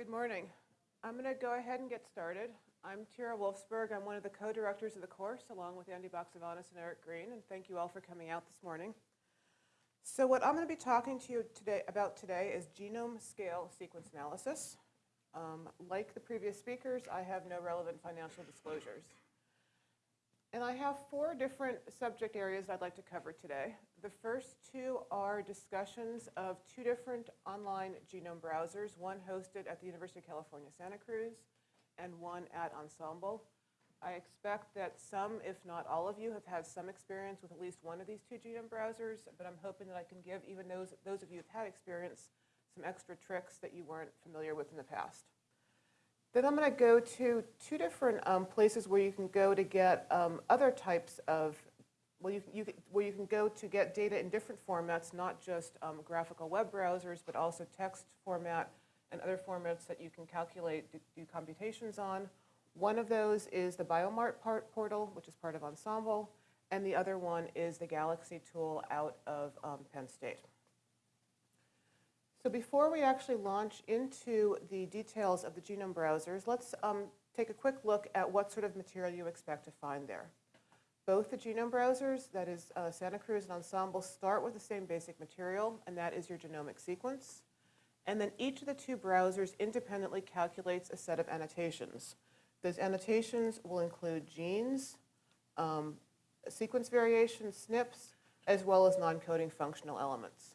Good morning. I'm going to go ahead and get started. I'm Tyra Wolfsberg. I'm one of the co-directors of the course, along with Andy Baxevanis and Eric Green, and thank you all for coming out this morning. So what I'm going to be talking to you today about today is genome scale sequence analysis. Um, like the previous speakers, I have no relevant financial disclosures. And I have four different subject areas I'd like to cover today. The first two are discussions of two different online genome browsers, one hosted at the University of California, Santa Cruz, and one at Ensembl. I expect that some, if not all of you, have had some experience with at least one of these two genome browsers, but I'm hoping that I can give even those, those of you who've had experience some extra tricks that you weren't familiar with in the past. Then I'm going to go to two different um, places where you can go to get um, other types of, well, you, you, where you can go to get data in different formats, not just um, graphical web browsers, but also text format and other formats that you can calculate, do, do computations on. One of those is the Biomart part portal, which is part of Ensembl, and the other one is the Galaxy tool out of um, Penn State. So before we actually launch into the details of the genome browsers, let's um, take a quick look at what sort of material you expect to find there. Both the genome browsers, that is uh, Santa Cruz and Ensembl, start with the same basic material, and that is your genomic sequence. And then each of the two browsers independently calculates a set of annotations. Those annotations will include genes, um, sequence variations, SNPs, as well as non-coding functional elements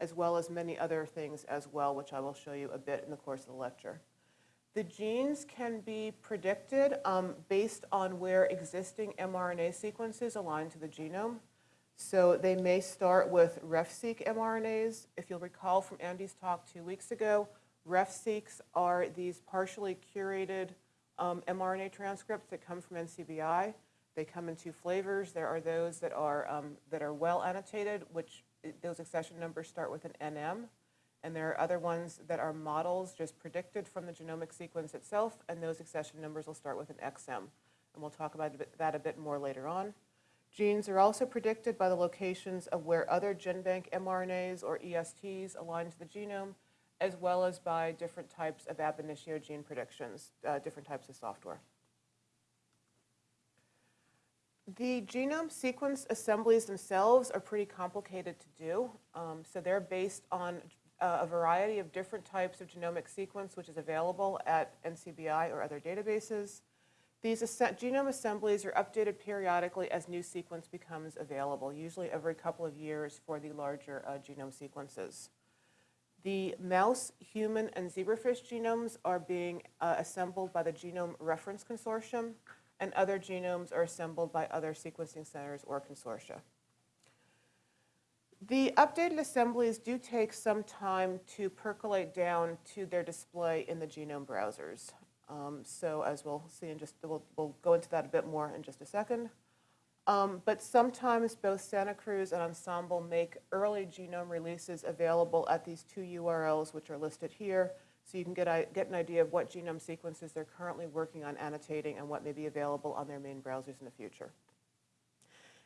as well as many other things as well, which I will show you a bit in the course of the lecture. The genes can be predicted um, based on where existing mRNA sequences align to the genome. So they may start with RefSeq mRNAs. If you'll recall from Andy's talk two weeks ago, RefSeqs are these partially curated um, mRNA transcripts that come from NCBI. They come in two flavors. There are those that are, um, that are well annotated, which those accession numbers start with an NM, and there are other ones that are models just predicted from the genomic sequence itself, and those accession numbers will start with an XM. And we'll talk about that a bit more later on. Genes are also predicted by the locations of where other GenBank mRNAs or ESTs align to the genome, as well as by different types of ab initio gene predictions, uh, different types of software. The genome sequence assemblies themselves are pretty complicated to do. Um, so they're based on uh, a variety of different types of genomic sequence which is available at NCBI or other databases. These genome assemblies are updated periodically as new sequence becomes available, usually every couple of years for the larger uh, genome sequences. The mouse, human, and zebrafish genomes are being uh, assembled by the Genome Reference Consortium and other genomes are assembled by other sequencing centers or consortia. The updated assemblies do take some time to percolate down to their display in the genome browsers. Um, so as we'll see in just, we'll, we'll, go into that a bit more in just a second. Um, but sometimes both Santa Cruz and Ensembl make early genome releases available at these two URLs, which are listed here, so you can get, get an idea of what genome sequences they're currently working on annotating and what may be available on their main browsers in the future.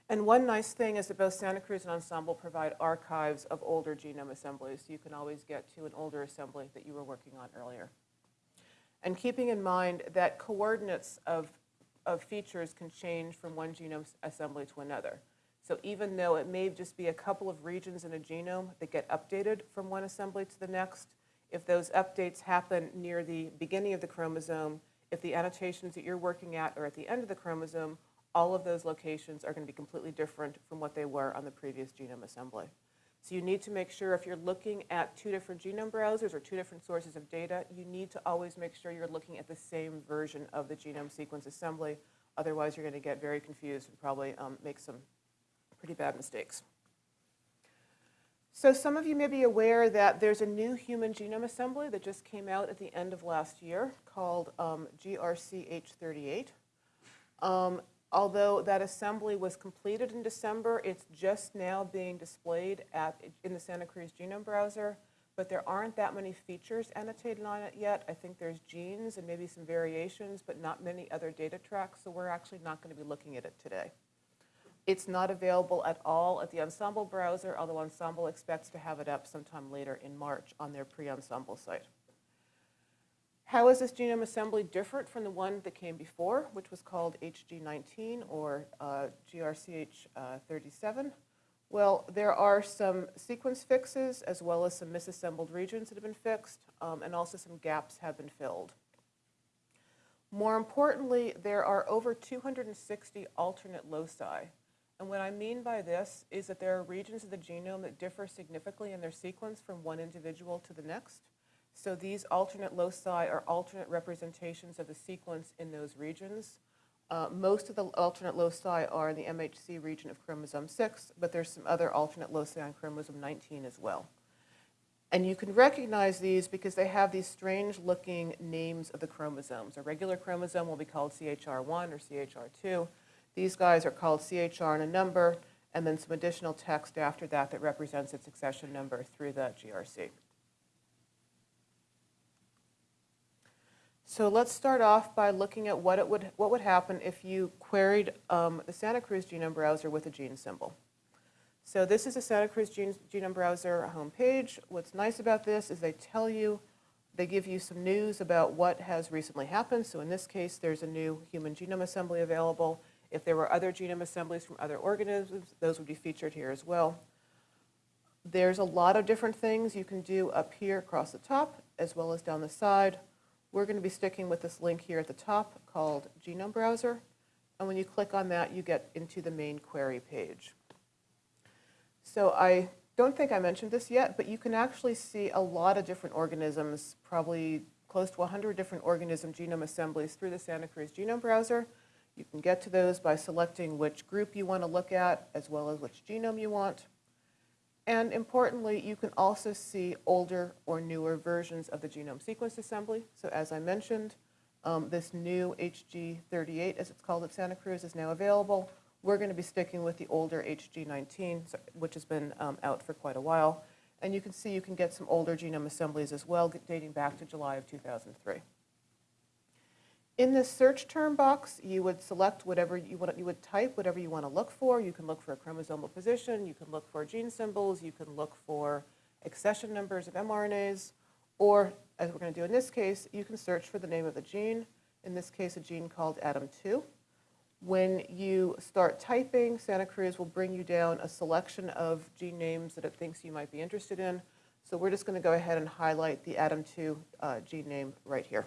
And one nice thing is that both Santa Cruz and Ensembl provide archives of older genome assemblies, so you can always get to an older assembly that you were working on earlier. And keeping in mind that coordinates of, of features can change from one genome assembly to another. So even though it may just be a couple of regions in a genome that get updated from one assembly to the next, if those updates happen near the beginning of the chromosome, if the annotations that you're working at are at the end of the chromosome, all of those locations are going to be completely different from what they were on the previous genome assembly. So you need to make sure if you're looking at two different genome browsers or two different sources of data, you need to always make sure you're looking at the same version of the genome sequence assembly. Otherwise, you're going to get very confused and probably um, make some pretty bad mistakes. So some of you may be aware that there's a new human genome assembly that just came out at the end of last year called um, GRCH38. Um, although that assembly was completed in December, it's just now being displayed at, in the Santa Cruz genome browser, but there aren't that many features annotated on it yet. I think there's genes and maybe some variations, but not many other data tracks, so we're actually not going to be looking at it today. It's not available at all at the Ensembl browser, although Ensembl expects to have it up sometime later in March on their pre-Ensembl site. How is this genome assembly different from the one that came before, which was called HG19 or uh, GRCH37? Well, there are some sequence fixes as well as some misassembled regions that have been fixed, um, and also some gaps have been filled. More importantly, there are over 260 alternate loci. And what I mean by this is that there are regions of the genome that differ significantly in their sequence from one individual to the next. So these alternate loci are alternate representations of the sequence in those regions. Uh, most of the alternate loci are in the MHC region of chromosome 6, but there's some other alternate loci on chromosome 19 as well. And you can recognize these because they have these strange looking names of the chromosomes. A regular chromosome will be called CHR1 or CHR2. These guys are called CHR and a number, and then some additional text after that that represents its accession number through the GRC. So let's start off by looking at what, it would, what would happen if you queried um, the Santa Cruz genome browser with a gene symbol. So this is a Santa Cruz genome browser homepage. What's nice about this is they tell you, they give you some news about what has recently happened. So in this case, there's a new human genome assembly available. If there were other genome assemblies from other organisms, those would be featured here as well. There's a lot of different things you can do up here across the top, as well as down the side. We're going to be sticking with this link here at the top called Genome Browser. And when you click on that, you get into the main query page. So I don't think I mentioned this yet, but you can actually see a lot of different organisms, probably close to 100 different organism genome assemblies through the Santa Cruz Genome Browser. You can get to those by selecting which group you want to look at, as well as which genome you want. And importantly, you can also see older or newer versions of the genome sequence assembly. So as I mentioned, um, this new HG38, as it's called at Santa Cruz, is now available. We're going to be sticking with the older HG19, which has been um, out for quite a while. And you can see you can get some older genome assemblies as well, dating back to July of 2003. In the search term box, you would select whatever you want, you would type whatever you want to look for. You can look for a chromosomal position, you can look for gene symbols, you can look for accession numbers of mRNAs, or as we're going to do in this case, you can search for the name of the gene, in this case a gene called ADAM2. When you start typing, Santa Cruz will bring you down a selection of gene names that it thinks you might be interested in. So we're just going to go ahead and highlight the ADAM2 uh, gene name right here.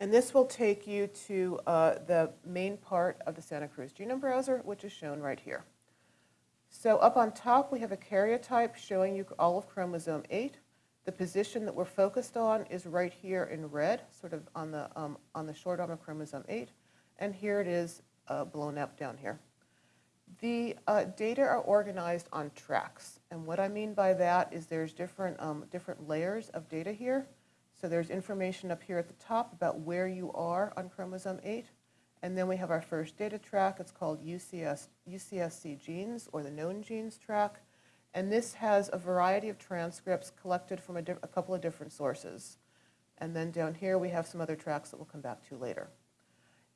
And this will take you to uh, the main part of the Santa Cruz Genome Browser, which is shown right here. So up on top, we have a karyotype showing you all of chromosome 8. The position that we're focused on is right here in red, sort of on the, um, on the short arm of chromosome 8. And here it is uh, blown up down here. The uh, data are organized on tracks. And what I mean by that is there's different, um, different layers of data here. So there's information up here at the top about where you are on chromosome 8. And then we have our first data track. It's called UCS, UCSC genes, or the known genes track. And this has a variety of transcripts collected from a, a, couple of different sources. And then down here we have some other tracks that we'll come back to later.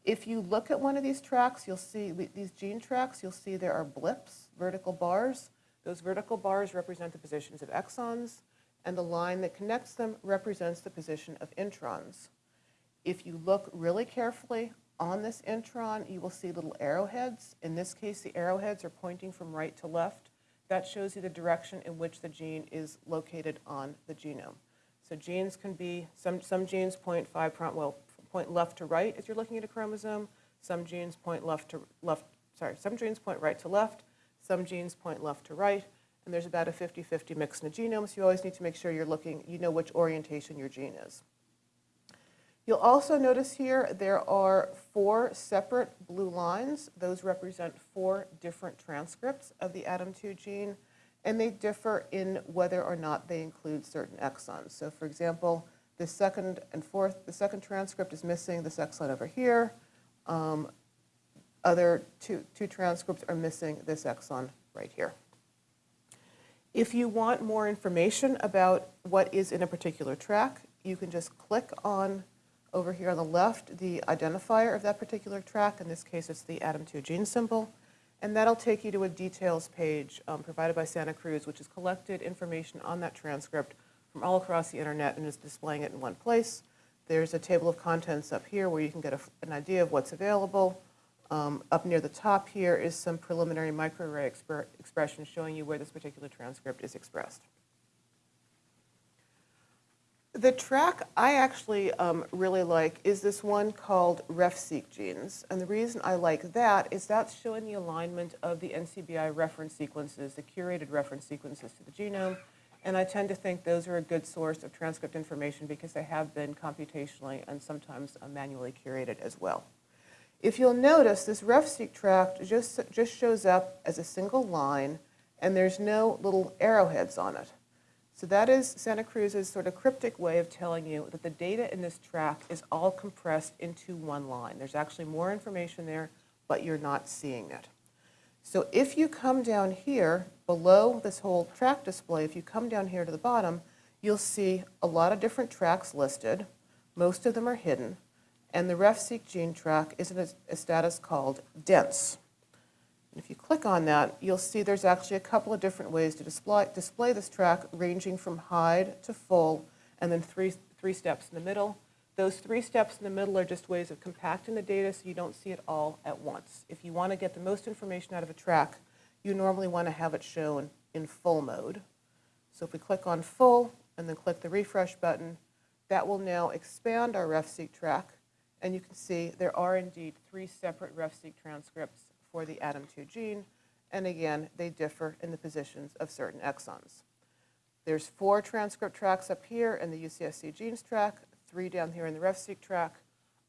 If you look at one of these tracks, you'll see these gene tracks, you'll see there are blips, vertical bars. Those vertical bars represent the positions of exons and the line that connects them represents the position of introns. If you look really carefully on this intron, you will see little arrowheads. In this case, the arrowheads are pointing from right to left. That shows you the direction in which the gene is located on the genome. So genes can be, some, some genes point five, well, point left to right as you're looking at a chromosome. Some genes point left to left, sorry, some genes point right to left. Some genes point left to right and there's about a 50-50 mix in the genome, so you always need to make sure you're looking, you know which orientation your gene is. You'll also notice here there are four separate blue lines. Those represent four different transcripts of the ADAM2 gene, and they differ in whether or not they include certain exons. So for example, the second and fourth, the second transcript is missing this exon over here. Um, other two, two transcripts are missing this exon right here. If you want more information about what is in a particular track, you can just click on over here on the left the identifier of that particular track. In this case, it's the ADAM2 gene symbol. And that'll take you to a details page um, provided by Santa Cruz, which has collected information on that transcript from all across the internet and is displaying it in one place. There's a table of contents up here where you can get a, an idea of what's available. Um, up near the top here is some preliminary microarray expr expression showing you where this particular transcript is expressed. The track I actually um, really like is this one called RefSeq genes. And the reason I like that is that's showing the alignment of the NCBI reference sequences, the curated reference sequences to the genome. And I tend to think those are a good source of transcript information because they have been computationally and sometimes uh, manually curated as well. If you'll notice, this RefSeq tract just, just shows up as a single line and there's no little arrowheads on it. So that is Santa Cruz's sort of cryptic way of telling you that the data in this track is all compressed into one line. There's actually more information there, but you're not seeing it. So if you come down here below this whole track display, if you come down here to the bottom, you'll see a lot of different tracks listed. Most of them are hidden. And the RefSeq gene track is in a, a status called dense. If you click on that, you'll see there's actually a couple of different ways to display, display this track, ranging from hide to full, and then three, three steps in the middle. Those three steps in the middle are just ways of compacting the data so you don't see it all at once. If you want to get the most information out of a track, you normally want to have it shown in full mode. So if we click on full and then click the refresh button, that will now expand our RefSeq track. And you can see there are indeed three separate RefSeq transcripts for the ADAM2 gene, and again, they differ in the positions of certain exons. There's four transcript tracks up here in the UCSC genes track, three down here in the RefSeq track.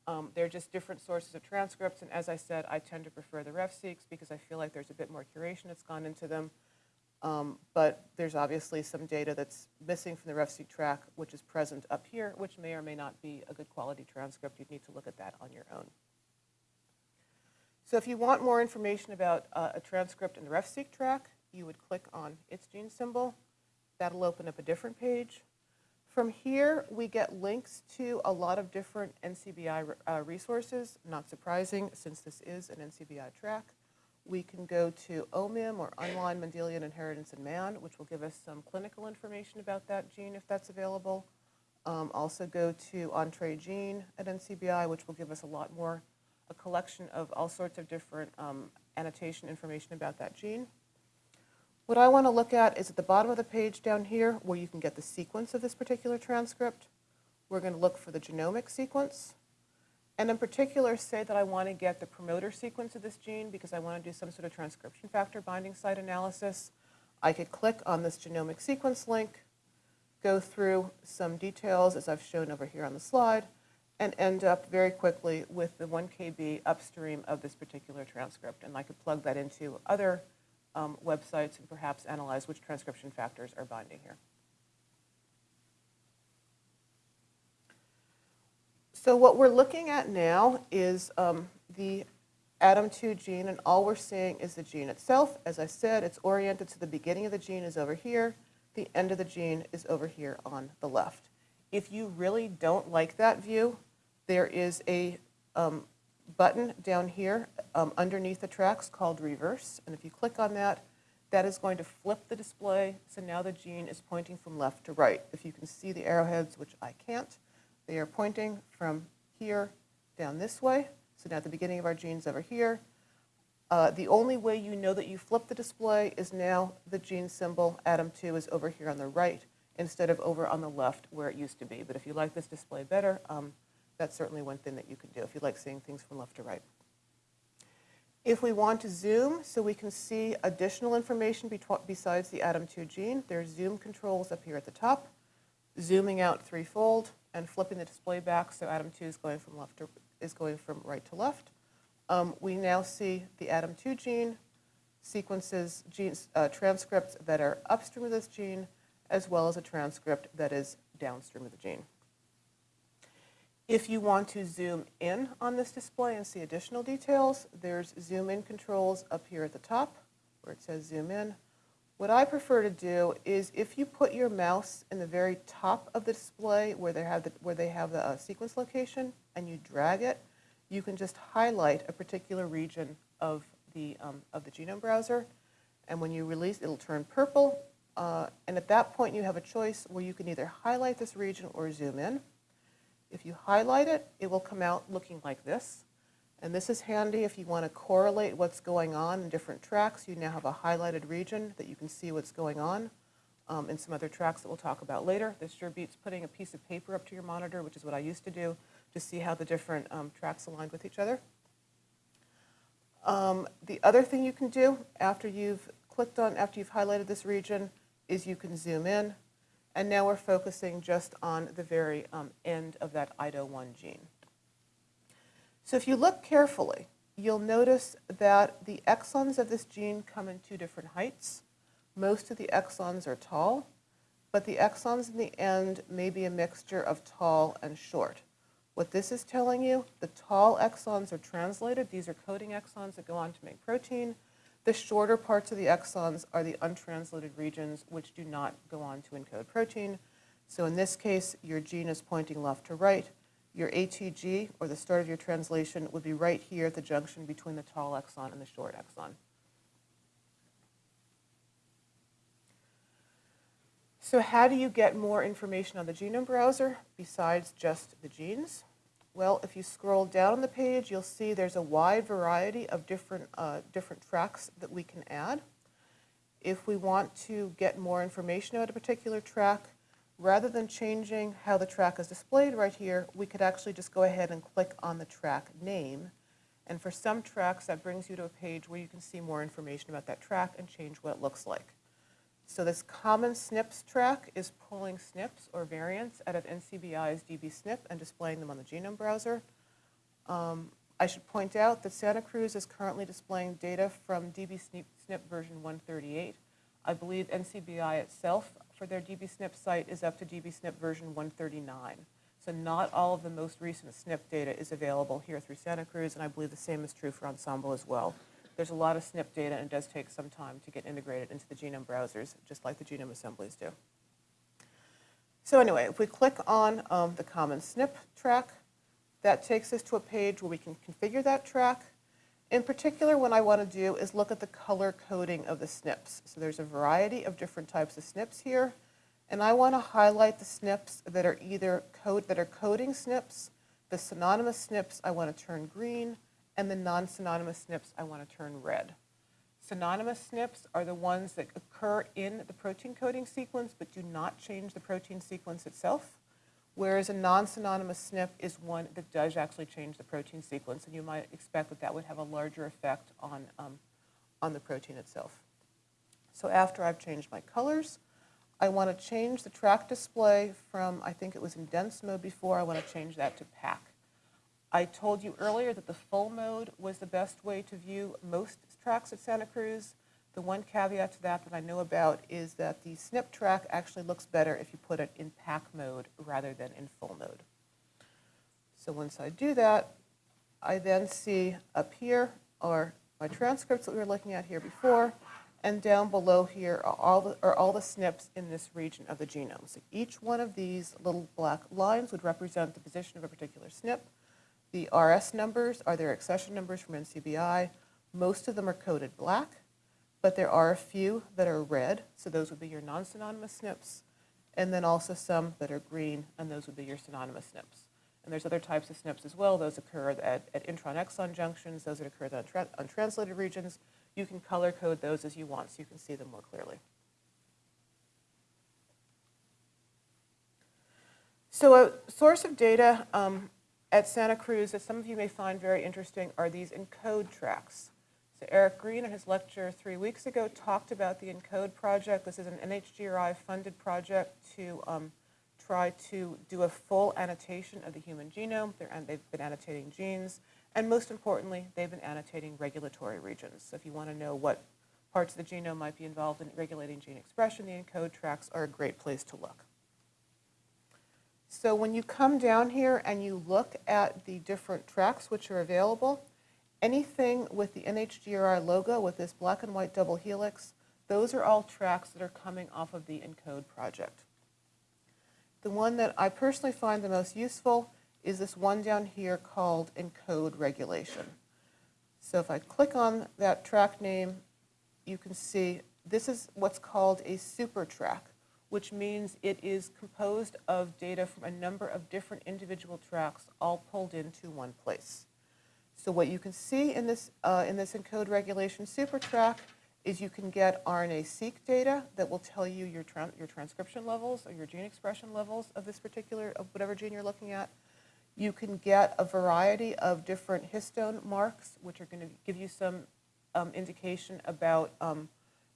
Um, they're just different sources of transcripts, and as I said, I tend to prefer the RefSeqs because I feel like there's a bit more curation that's gone into them. Um, but there's obviously some data that's missing from the RefSeq track, which is present up here, which may or may not be a good quality transcript. You'd need to look at that on your own. So if you want more information about uh, a transcript in the RefSeq track, you would click on its gene symbol. That'll open up a different page. From here, we get links to a lot of different NCBI uh, resources, not surprising since this is an NCBI track. We can go to OMIM, or Online Mendelian Inheritance in Man, which will give us some clinical information about that gene if that's available. Um, also go to Entrez Gene at NCBI, which will give us a lot more a collection of all sorts of different um, annotation information about that gene. What I want to look at is at the bottom of the page down here where you can get the sequence of this particular transcript. We're going to look for the genomic sequence. And in particular, say that I want to get the promoter sequence of this gene because I want to do some sort of transcription factor binding site analysis. I could click on this genomic sequence link, go through some details as I've shown over here on the slide, and end up very quickly with the 1 KB upstream of this particular transcript. And I could plug that into other um, websites and perhaps analyze which transcription factors are binding here. So what we're looking at now is um, the ADAM2 gene, and all we're seeing is the gene itself. As I said, it's oriented to the beginning of the gene is over here. The end of the gene is over here on the left. If you really don't like that view, there is a um, button down here um, underneath the tracks called reverse. And if you click on that, that is going to flip the display. So now the gene is pointing from left to right. If you can see the arrowheads, which I can't, they are pointing from here down this way. So now the beginning of our genes over here. Uh, the only way you know that you flip the display is now the gene symbol, ADAM2, is over here on the right instead of over on the left where it used to be. But if you like this display better, um, that's certainly one thing that you can do if you like seeing things from left to right. If we want to zoom so we can see additional information besides the ADAM2 gene, there's zoom controls up here at the top, zooming out threefold and flipping the display back so ADAM2 is going from left to, is going from right to left. Um, we now see the ADAM2 gene sequences, genes, uh, transcripts that are upstream of this gene, as well as a transcript that is downstream of the gene. If you want to zoom in on this display and see additional details, there's zoom in controls up here at the top where it says zoom in. What I prefer to do is if you put your mouse in the very top of the display where they have the, where they have the uh, sequence location and you drag it, you can just highlight a particular region of the, um, of the genome browser. And when you release, it'll turn purple. Uh, And at that point, you have a choice where you can either highlight this region or zoom in. If you highlight it, it will come out looking like this. And this is handy if you want to correlate what's going on in different tracks. You now have a highlighted region that you can see what's going on um, in some other tracks that we'll talk about later. This sure beats putting a piece of paper up to your monitor, which is what I used to do, to see how the different um, tracks aligned with each other. Um, The other thing you can do after you've clicked on, after you've highlighted this region, is you can zoom in. And now we're focusing just on the very um, end of that IDO1 gene. So if you look carefully, you'll notice that the exons of this gene come in two different heights. Most of the exons are tall, but the exons in the end may be a mixture of tall and short. What this is telling you, the tall exons are translated. These are coding exons that go on to make protein. The shorter parts of the exons are the untranslated regions, which do not go on to encode protein. So in this case, your gene is pointing left to right. Your ATG, or the start of your translation, would be right here at the junction between the tall exon and the short exon. So how do you get more information on the genome browser besides just the genes? Well, if you scroll down the page, you'll see there's a wide variety of different, uh, different tracks that we can add. If we want to get more information about a particular track, rather than changing how the track is displayed right here, we could actually just go ahead and click on the track name. And for some tracks, that brings you to a page where you can see more information about that track and change what it looks like. So this common SNPs track is pulling SNPs or variants out of NCBI's dbSNP and displaying them on the genome browser. Um, I should point out that Santa Cruz is currently displaying data from dbSNP version 138. I believe NCBI itself, for their dbSNP site, is up to dbSNP version 139. So not all of the most recent SNP data is available here through Santa Cruz, and I believe the same is true for Ensembl as well. There's a lot of SNP data, and it does take some time to get integrated into the genome browsers, just like the genome assemblies do. So anyway, if we click on um, the common SNP track, that takes us to a page where we can configure that track. In particular, what I want to do is look at the color coding of the SNPs. So there's a variety of different types of SNPs here, and I want to highlight the SNPs that are either code that are coding SNPs, the synonymous SNPs I want to turn green, and the non-synonymous SNPs I want to turn red. Synonymous SNPs are the ones that occur in the protein coding sequence but do not change the protein sequence itself, whereas a non-synonymous SNP is one that does actually change the protein sequence, and you might expect that that would have a larger effect on, um, on the protein itself. So after I've changed my colors, I want to change the track display from, I think it was in dense mode before, I want to change that to pack. I told you earlier that the full mode was the best way to view most tracks at Santa Cruz. The one caveat to that that I know about is that the SNP track actually looks better if you put it in pack mode rather than in full mode. So once I do that, I then see up here are my transcripts that we were looking at here before, and down below here are all the, are all the SNPs in this region of the genome. So each one of these little black lines would represent the position of a particular SNP. The RS numbers are their accession numbers from NCBI. Most of them are coded black, but there are a few that are red, so those would be your non-synonymous SNPs, and then also some that are green, and those would be your synonymous SNPs. And there's other types of SNPs as well. Those occur at, at intron-exon junctions, those that occur at untra untranslated regions. You can color code those as you want so you can see them more clearly. So a source of data um, at Santa Cruz that some of you may find very interesting are these ENCODE tracks. So Eric Green in his lecture three weeks ago talked about the ENCODE project. This is an NHGRI funded project to um, try to do a full annotation of the human genome. And they've been annotating genes. And most importantly, they've been annotating regulatory regions. So if you want to know what parts of the genome might be involved in regulating gene expression, the ENCODE tracks are a great place to look. So when you come down here and you look at the different tracks which are available, anything with the NHGRI logo with this black and white double helix, those are all tracks that are coming off of the ENCODE project. The one that I personally find the most useful is this one down here called ENCODE regulation. So if I click on that track name, you can see this is what's called a super track, which means it is composed of data from a number of different individual tracks all pulled into one place. So what you can see in this, uh, in this ENCODE regulation super track is you can get RNA-seq data that will tell you your, tran your transcription levels or your gene expression levels of this particular, of whatever gene you're looking at. You can get a variety of different histone marks, which are going to give you some um, indication about um,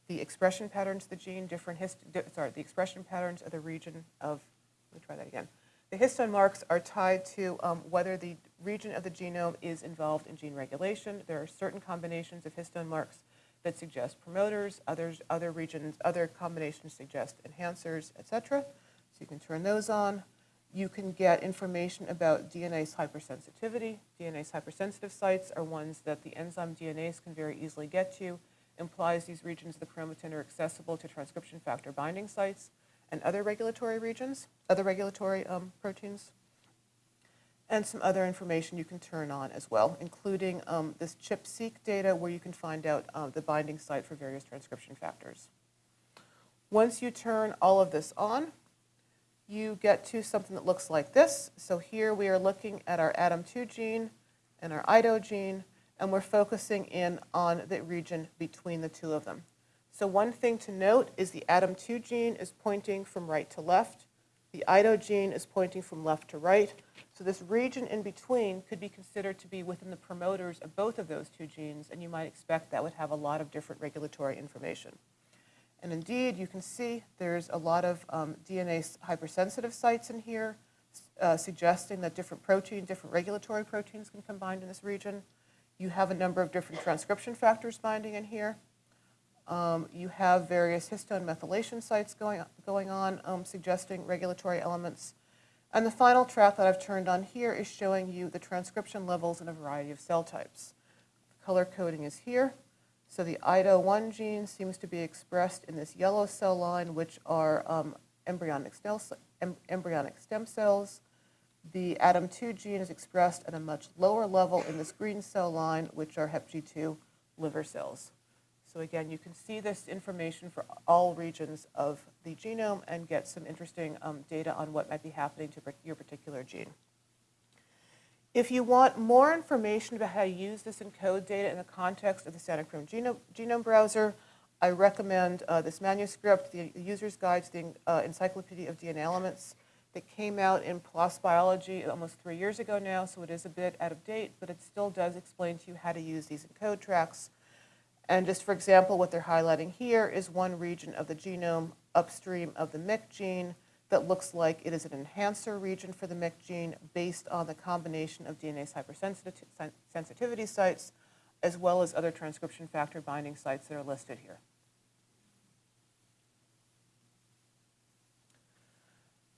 the expression patterns of the gene, different hist di sorry, the expression patterns of the region of, let me try that again. The histone marks are tied to um, whether the region of the genome is involved in gene regulation. There are certain combinations of histone marks that suggest promoters, others, other regions, other combinations suggest enhancers, et cetera. So you can turn those on. You can get information about DNase hypersensitivity. DNase hypersensitive sites are ones that the enzyme DNase can very easily get to, implies these regions of the chromatin are accessible to transcription factor binding sites and other regulatory regions, other regulatory um, proteins and some other information you can turn on as well, including um, this ChIP-seq data where you can find out uh, the binding site for various transcription factors. Once you turn all of this on, you get to something that looks like this. So here we are looking at our ADAM2 gene and our IDO gene, and we're focusing in on the region between the two of them. So one thing to note is the ADAM2 gene is pointing from right to left. The IDO gene is pointing from left to right. So this region in between could be considered to be within the promoters of both of those two genes, and you might expect that would have a lot of different regulatory information. And indeed, you can see there's a lot of um, DNA hypersensitive sites in here, uh, suggesting that different protein, different regulatory proteins can combine in this region. You have a number of different transcription factors binding in here. Um, you have various histone methylation sites going, going on, um, suggesting regulatory elements. And the final track that I've turned on here is showing you the transcription levels in a variety of cell types. Color coding is here. So the IDO1 gene seems to be expressed in this yellow cell line, which are um, embryonic, stem, em embryonic stem cells. The ADAM2 gene is expressed at a much lower level in this green cell line, which are HepG2 liver cells. So again, you can see this information for all regions of the genome and get some interesting um, data on what might be happening to your particular gene. If you want more information about how to use this ENCODE data in the context of the Santa Cruz Genome, Genome Browser, I recommend uh, this manuscript, the User's Guide to the uh, Encyclopedia of DNA Elements that came out in PLOS Biology almost three years ago now, so it is a bit out of date, but it still does explain to you how to use these ENCODE tracks and just for example, what they're highlighting here is one region of the genome upstream of the MYC gene that looks like it is an enhancer region for the MYC gene based on the combination of DNase hypersensitivity sites as well as other transcription factor binding sites that are listed here.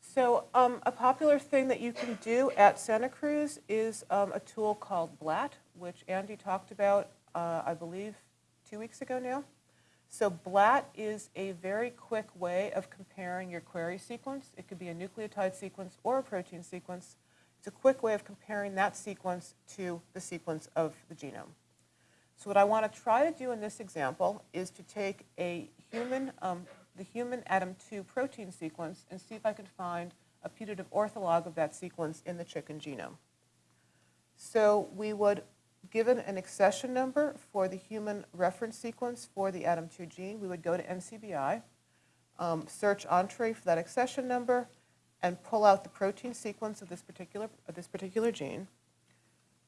So um, a popular thing that you can do at Santa Cruz is um, a tool called BLAT, which Andy talked about, uh, I believe, two weeks ago now. So BLAT is a very quick way of comparing your query sequence. It could be a nucleotide sequence or a protein sequence. It's a quick way of comparing that sequence to the sequence of the genome. So what I want to try to do in this example is to take a human, um, the human ADAM2 protein sequence and see if I can find a putative ortholog of that sequence in the chicken genome. So we would given an accession number for the human reference sequence for the ADAM2 gene, we would go to NCBI, um, search Entrez for that accession number, and pull out the protein sequence of this particular, of this particular gene.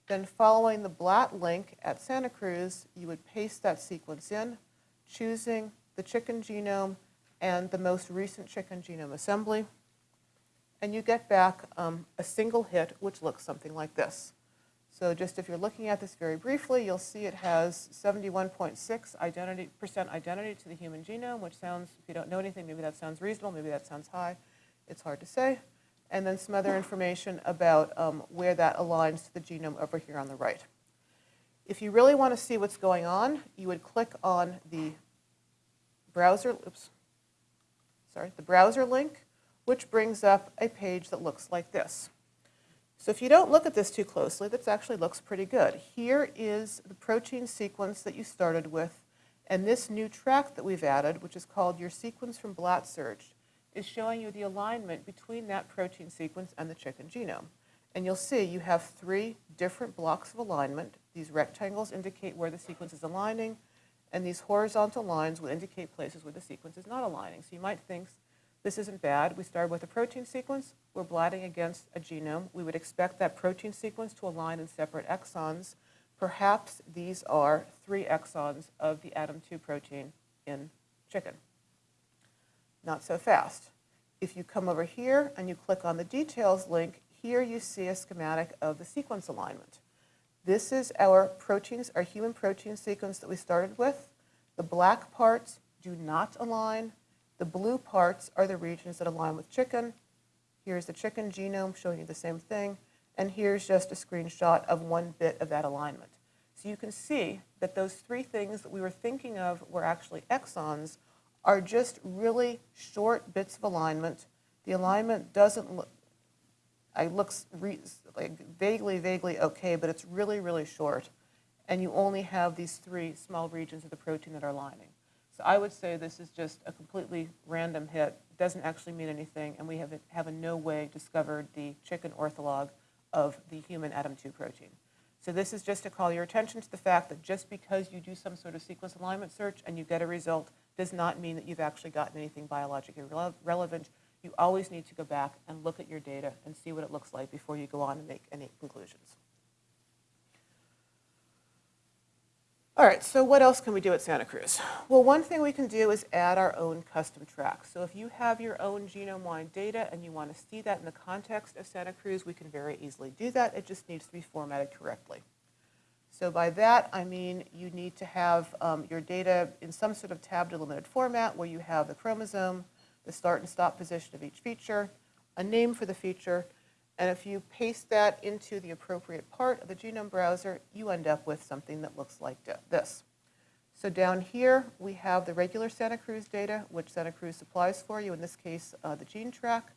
Then following the BLAT link at Santa Cruz, you would paste that sequence in, choosing the chicken genome and the most recent chicken genome assembly. And you get back um, a single hit, which looks something like this. So just if you're looking at this very briefly, you'll see it has 71.6 identity, percent identity to the human genome, which sounds, if you don't know anything, maybe that sounds reasonable, maybe that sounds high. It's hard to say. And then some other information about um, where that aligns to the genome over here on the right. If you really want to see what's going on, you would click on the browser, oops, sorry, the browser link, which brings up a page that looks like this. So if you don't look at this too closely, this actually looks pretty good. Here is the protein sequence that you started with, And this new track that we've added, which is called your sequence from BLAT search, is showing you the alignment between that protein sequence and the chicken genome. And you'll see you have three different blocks of alignment. These rectangles indicate where the sequence is aligning, and these horizontal lines will indicate places where the sequence is not aligning. So you might think this isn't bad. We started with a protein sequence. We're BLATting against a genome. We would expect that protein sequence to align in separate exons. Perhaps these are three exons of the ADAM2 protein in chicken. Not so fast. If you come over here and you click on the details link, here you see a schematic of the sequence alignment. This is our proteins, our human protein sequence that we started with. The black parts do not align. The blue parts are the regions that align with chicken. Here's the chicken genome showing you the same thing. And here's just a screenshot of one bit of that alignment. So you can see that those three things that we were thinking of were actually exons are just really short bits of alignment. The alignment doesn't look, it looks like vaguely, vaguely okay, but it's really, really short. And you only have these three small regions of the protein that are lining. So I would say this is just a completely random hit, doesn't actually mean anything, and we have, have in no way discovered the chicken ortholog of the human ADAM2 protein. So this is just to call your attention to the fact that just because you do some sort of sequence alignment search and you get a result does not mean that you've actually gotten anything biologically rele relevant you always need to go back and look at your data and see what it looks like before you go on and make any conclusions. All right, so what else can we do at Santa Cruz? Well, one thing we can do is add our own custom tracks. So if you have your own genome-wide data and you want to see that in the context of Santa Cruz, we can very easily do that. It just needs to be formatted correctly. So by that, I mean you need to have um, your data in some sort of tab delimited format where you have the chromosome, the start and stop position of each feature, a name for the feature, and if you paste that into the appropriate part of the genome browser, you end up with something that looks like this. So down here, we have the regular Santa Cruz data, which Santa Cruz supplies for you, in this case, uh, the gene track.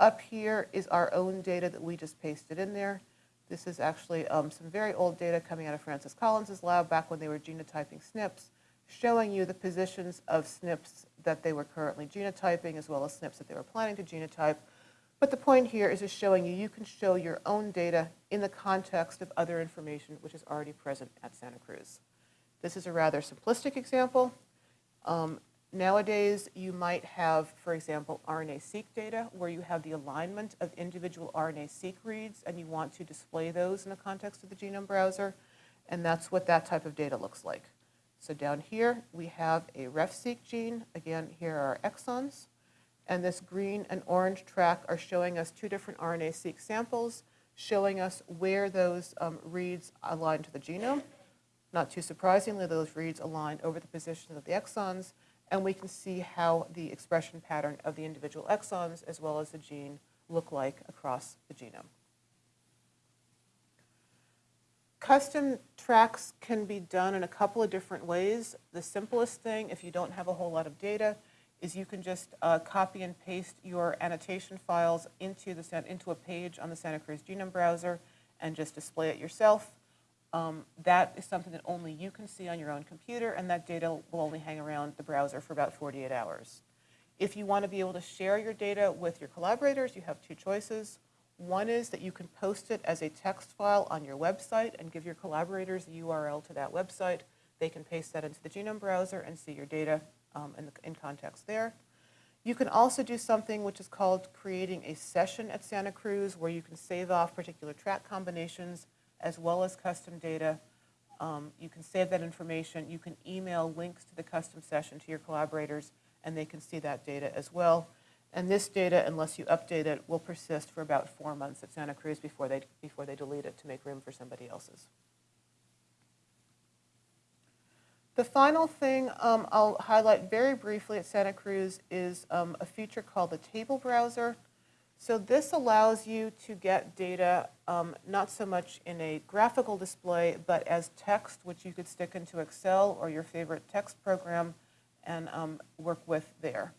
Up here is our own data that we just pasted in there. This is actually um, some very old data coming out of Francis Collins' lab back when they were genotyping SNPs, showing you the positions of SNPs that they were currently genotyping as well as SNPs that they were planning to genotype. But the point here is just showing you you can show your own data in the context of other information which is already present at Santa Cruz. This is a rather simplistic example. Um, nowadays, you might have, for example, RNA-seq data where you have the alignment of individual RNA-seq reads and you want to display those in the context of the genome browser. And that's what that type of data looks like. So down here, we have a RefSeq gene. Again, here are exons. And this green and orange track are showing us two different RNA-seq samples, showing us where those um, reads align to the genome. Not too surprisingly, those reads align over the position of the exons, and we can see how the expression pattern of the individual exons as well as the gene look like across the genome. Custom tracks can be done in a couple of different ways. The simplest thing, if you don't have a whole lot of data, is you can just uh, copy and paste your annotation files into, the, into a page on the Santa Cruz Genome Browser and just display it yourself. Um, that is something that only you can see on your own computer, and that data will only hang around the browser for about 48 hours. If you want to be able to share your data with your collaborators, you have two choices. One is that you can post it as a text file on your website and give your collaborators the URL to that website. They can paste that into the genome browser and see your data um, in, the, in context there. You can also do something which is called creating a session at Santa Cruz where you can save off particular track combinations as well as custom data. Um, you can save that information. You can email links to the custom session to your collaborators and they can see that data as well. And this data, unless you update it, will persist for about four months at Santa Cruz before they, before they delete it to make room for somebody else's. The final thing um, I'll highlight very briefly at Santa Cruz is um, a feature called the table browser. So this allows you to get data um, not so much in a graphical display, but as text, which you could stick into Excel or your favorite text program and um, work with there.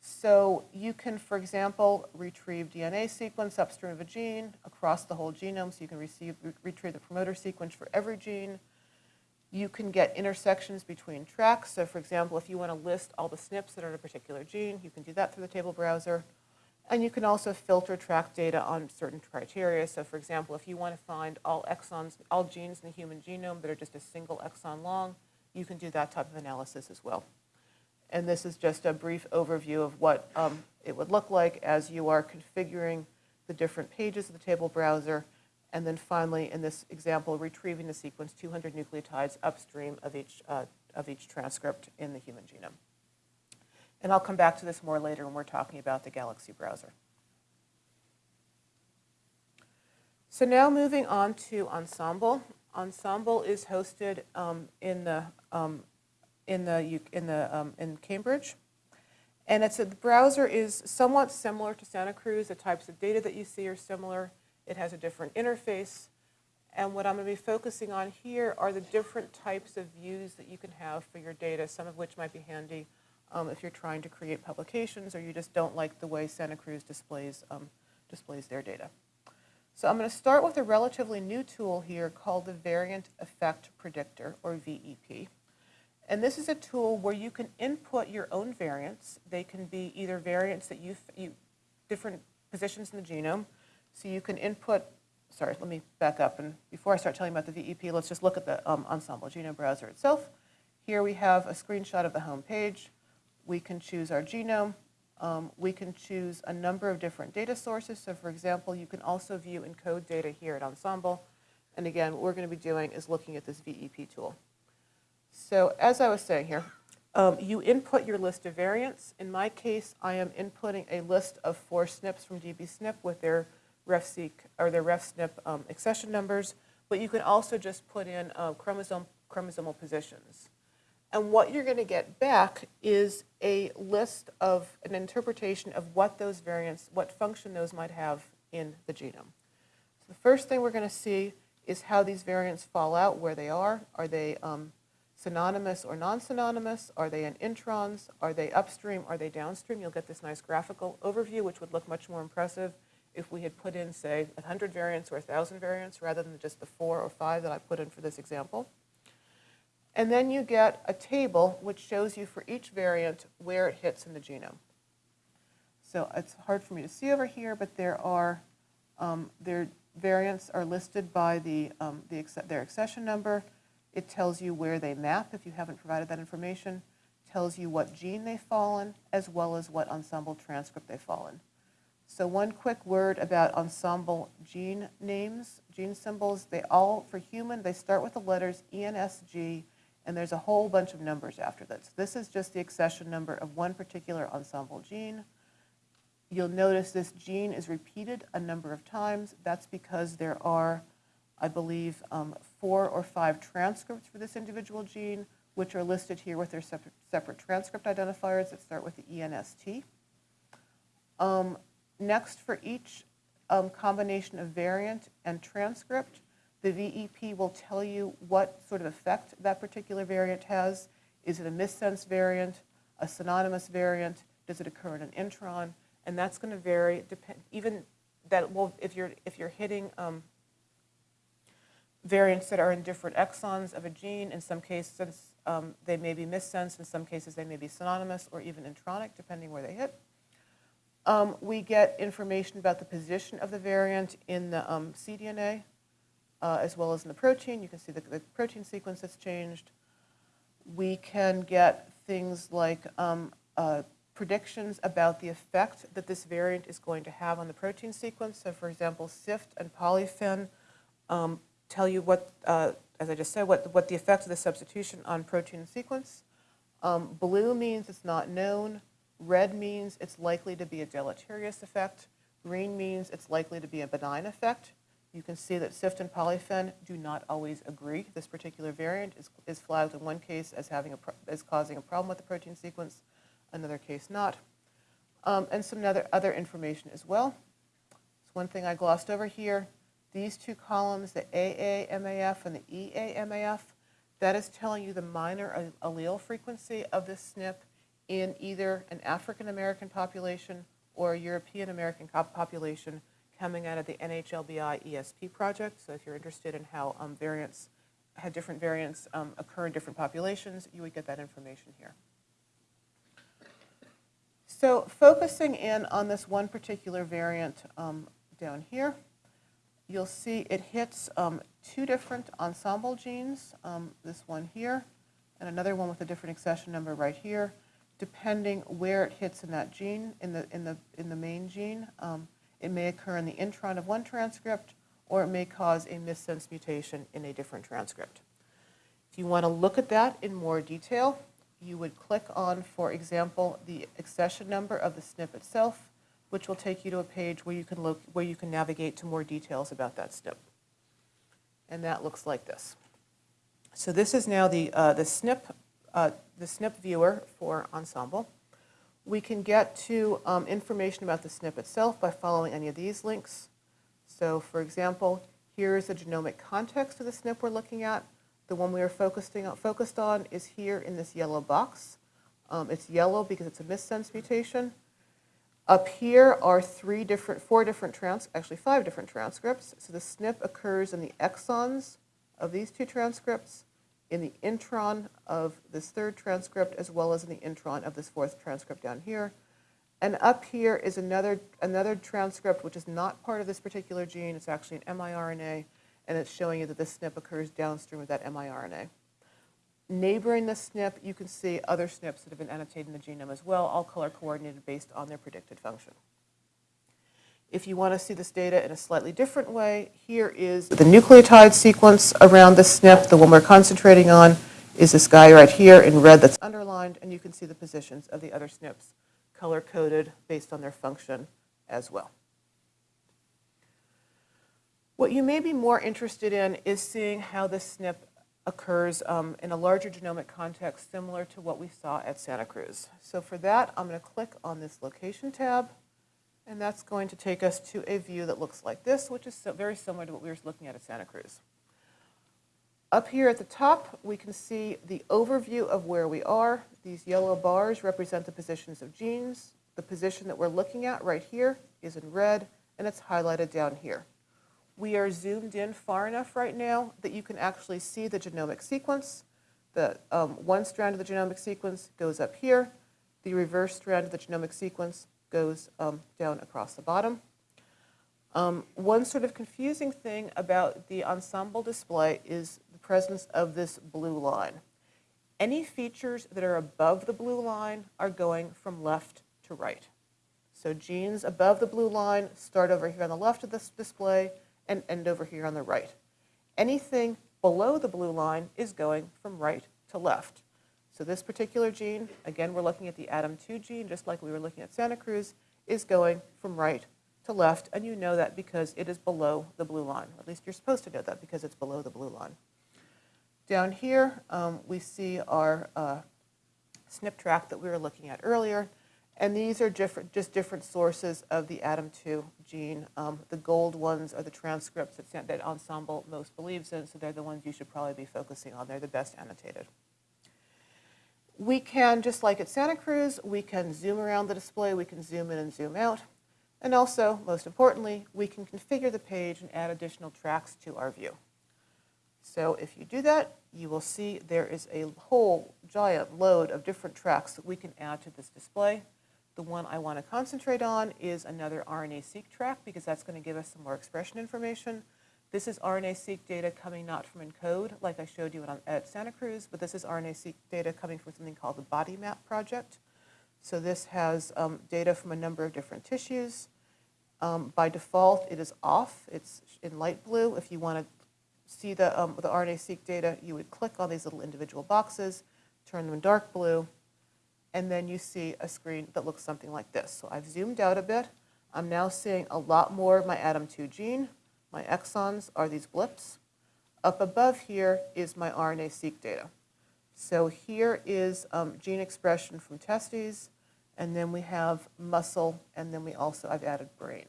So you can, for example, retrieve DNA sequence upstream of a gene across the whole genome. So you can receive, re retrieve the promoter sequence for every gene. You can get intersections between tracks. So for example, if you want to list all the SNPs that are in a particular gene, you can do that through the table browser. And you can also filter track data on certain criteria. So for example, if you want to find all exons, all genes in the human genome that are just a single exon long, you can do that type of analysis as well. And this is just a brief overview of what um, it would look like as you are configuring the different pages of the table browser. And then finally, in this example, retrieving the sequence 200 nucleotides upstream of each, uh, of each transcript in the human genome. And I'll come back to this more later when we're talking about the Galaxy browser. So now moving on to Ensembl. Ensembl is hosted um, in the um, in the in the um, in Cambridge, and it's a, the browser is somewhat similar to Santa Cruz. The types of data that you see are similar. It has a different interface, and what I'm going to be focusing on here are the different types of views that you can have for your data. Some of which might be handy um, if you're trying to create publications or you just don't like the way Santa Cruz displays um, displays their data. So I'm going to start with a relatively new tool here called the Variant Effect Predictor, or VEP. And this is a tool where you can input your own variants. They can be either variants that you, you different positions in the genome. So you can input, sorry, let me back up. And before I start telling you about the VEP, let's just look at the um, Ensembl genome browser itself. Here we have a screenshot of the home page. We can choose our genome. Um, we can choose a number of different data sources. So for example, you can also view ENCODE data here at Ensembl. And again, what we're going to be doing is looking at this VEP tool. So as I was saying here, um, you input your list of variants. In my case, I am inputting a list of four SNPs from dbSNP with their RefSeq or their RefSNP um, accession numbers, but you can also just put in uh, chromosome, chromosomal positions. And what you're going to get back is a list of an interpretation of what those variants, what function those might have in the genome. So the first thing we're going to see is how these variants fall out, where they are. Are they um, synonymous or non-synonymous? Are they in introns? Are they upstream? Are they downstream? You'll get this nice graphical overview, which would look much more impressive if we had put in, say, 100 variants or 1,000 variants rather than just the four or five that I put in for this example. And then you get a table which shows you for each variant where it hits in the genome. So it's hard for me to see over here, but there are, um, their variants are listed by the, um, the, their accession number. It tells you where they map if you haven't provided that information, tells you what gene they fall in, as well as what Ensembl transcript they fall in. So one quick word about Ensembl gene names, gene symbols. They all, for human, they start with the letters ENSG, and there's a whole bunch of numbers after this. This is just the accession number of one particular Ensembl gene. You'll notice this gene is repeated a number of times. That's because there are, I believe, um, four or five transcripts for this individual gene, which are listed here with their separate, separate transcript identifiers that start with the ENST. Um, next, for each um, combination of variant and transcript, the VEP will tell you what sort of effect that particular variant has. Is it a missense variant, a synonymous variant? Does it occur in an intron? And that's going to vary. Depend, even that will, if you're if you're hitting um, variants that are in different exons of a gene, in some cases um, they may be missense. In some cases they may be synonymous or even intronic, depending where they hit. Um, we get information about the position of the variant in the um, cDNA uh, as well as in the protein. You can see the, the, protein sequence that's changed. We can get things like um, uh, predictions about the effect that this variant is going to have on the protein sequence. So for example, SIFT and polyphen um, tell you what, uh, as I just said, what, what the effect of the substitution on protein sequence. Um, blue means it's not known. Red means it's likely to be a deleterious effect. Green means it's likely to be a benign effect. You can see that SIFT and polyphen do not always agree. This particular variant is, is flagged in one case as, having a as causing a problem with the protein sequence, another case not. Um, and some other, other information as well. So one thing I glossed over here, these two columns, the AAMAF and the EAMAF, that is telling you the minor allele frequency of this SNP in either an African American population or a European American population coming out of the NHLBI ESP project. So if you're interested in how um, variants had different variants um, occur in different populations, you would get that information here. So focusing in on this one particular variant um, down here, you'll see it hits um, two different Ensembl genes, um, this one here, and another one with a different accession number right here, depending where it hits in that gene, in the, in the, in the main gene. Um, it may occur in the intron of one transcript, or it may cause a missense mutation in a different transcript. If you want to look at that in more detail, you would click on, for example, the accession number of the SNP itself, which will take you to a page where you can look, where you can navigate to more details about that SNP. And that looks like this. So this is now the, uh, the SNP, uh, the SNP viewer for Ensembl. We can get to um, information about the SNP itself by following any of these links. So for example, here's the genomic context of the SNP we're looking at. The one we are focusing on, focused on is here in this yellow box. Um, it's yellow because it's a missense mutation. Up here are three different, four different trans, actually five different transcripts. So the SNP occurs in the exons of these two transcripts, in the intron of this third transcript, as well as in the intron of this fourth transcript down here. And up here is another, another transcript which is not part of this particular gene. It's actually an miRNA and it's showing you that the SNP occurs downstream of that miRNA. Neighboring the SNP, you can see other SNPs that have been annotated in the genome as well, all color coordinated based on their predicted function. If you want to see this data in a slightly different way, here is the nucleotide sequence around the SNP. The one we're concentrating on is this guy right here in red that's underlined, and you can see the positions of the other SNPs color-coded based on their function as well. What you may be more interested in is seeing how this SNP occurs um, in a larger genomic context similar to what we saw at Santa Cruz. So for that, I'm going to click on this location tab, and that's going to take us to a view that looks like this, which is so very similar to what we were looking at at Santa Cruz. Up here at the top, we can see the overview of where we are. These yellow bars represent the positions of genes. The position that we're looking at right here is in red, and it's highlighted down here. We are zoomed in far enough right now that you can actually see the genomic sequence. The um, one strand of the genomic sequence goes up here. The reverse strand of the genomic sequence goes um, down across the bottom. Um, one sort of confusing thing about the Ensembl display is the presence of this blue line. Any features that are above the blue line are going from left to right. So genes above the blue line start over here on the left of this display and end over here on the right. Anything below the blue line is going from right to left. So this particular gene, again, we're looking at the ADAM2 gene, just like we were looking at Santa Cruz, is going from right to left, and you know that because it is below the blue line. At least you're supposed to know that because it's below the blue line. Down here, um, we see our uh, SNP track that we were looking at earlier. And these are different, just different sources of the ADAM2 gene. Um, the gold ones are the transcripts that, that Ensembl most believes in, so they're the ones you should probably be focusing on. They're the best annotated. We can, just like at Santa Cruz, we can zoom around the display, we can zoom in and zoom out. And also, most importantly, we can configure the page and add additional tracks to our view. So if you do that, you will see there is a whole giant load of different tracks that we can add to this display. The one I want to concentrate on is another RNA-seq track because that's going to give us some more expression information. This is RNA-seq data coming not from ENCODE, like I showed you at Santa Cruz, but this is RNA-seq data coming from something called the BodyMap project. So this has um, data from a number of different tissues. Um, by default, it is off. It's in light blue. If you want to see the, um, the RNA-seq data, you would click on these little individual boxes, turn them dark blue, and then you see a screen that looks something like this. So I've zoomed out a bit. I'm now seeing a lot more of my ADAM2 gene. My exons are these blips. Up above here is my RNA-seq data. So here is um, gene expression from testes, and then we have muscle, and then we also, I've added brain.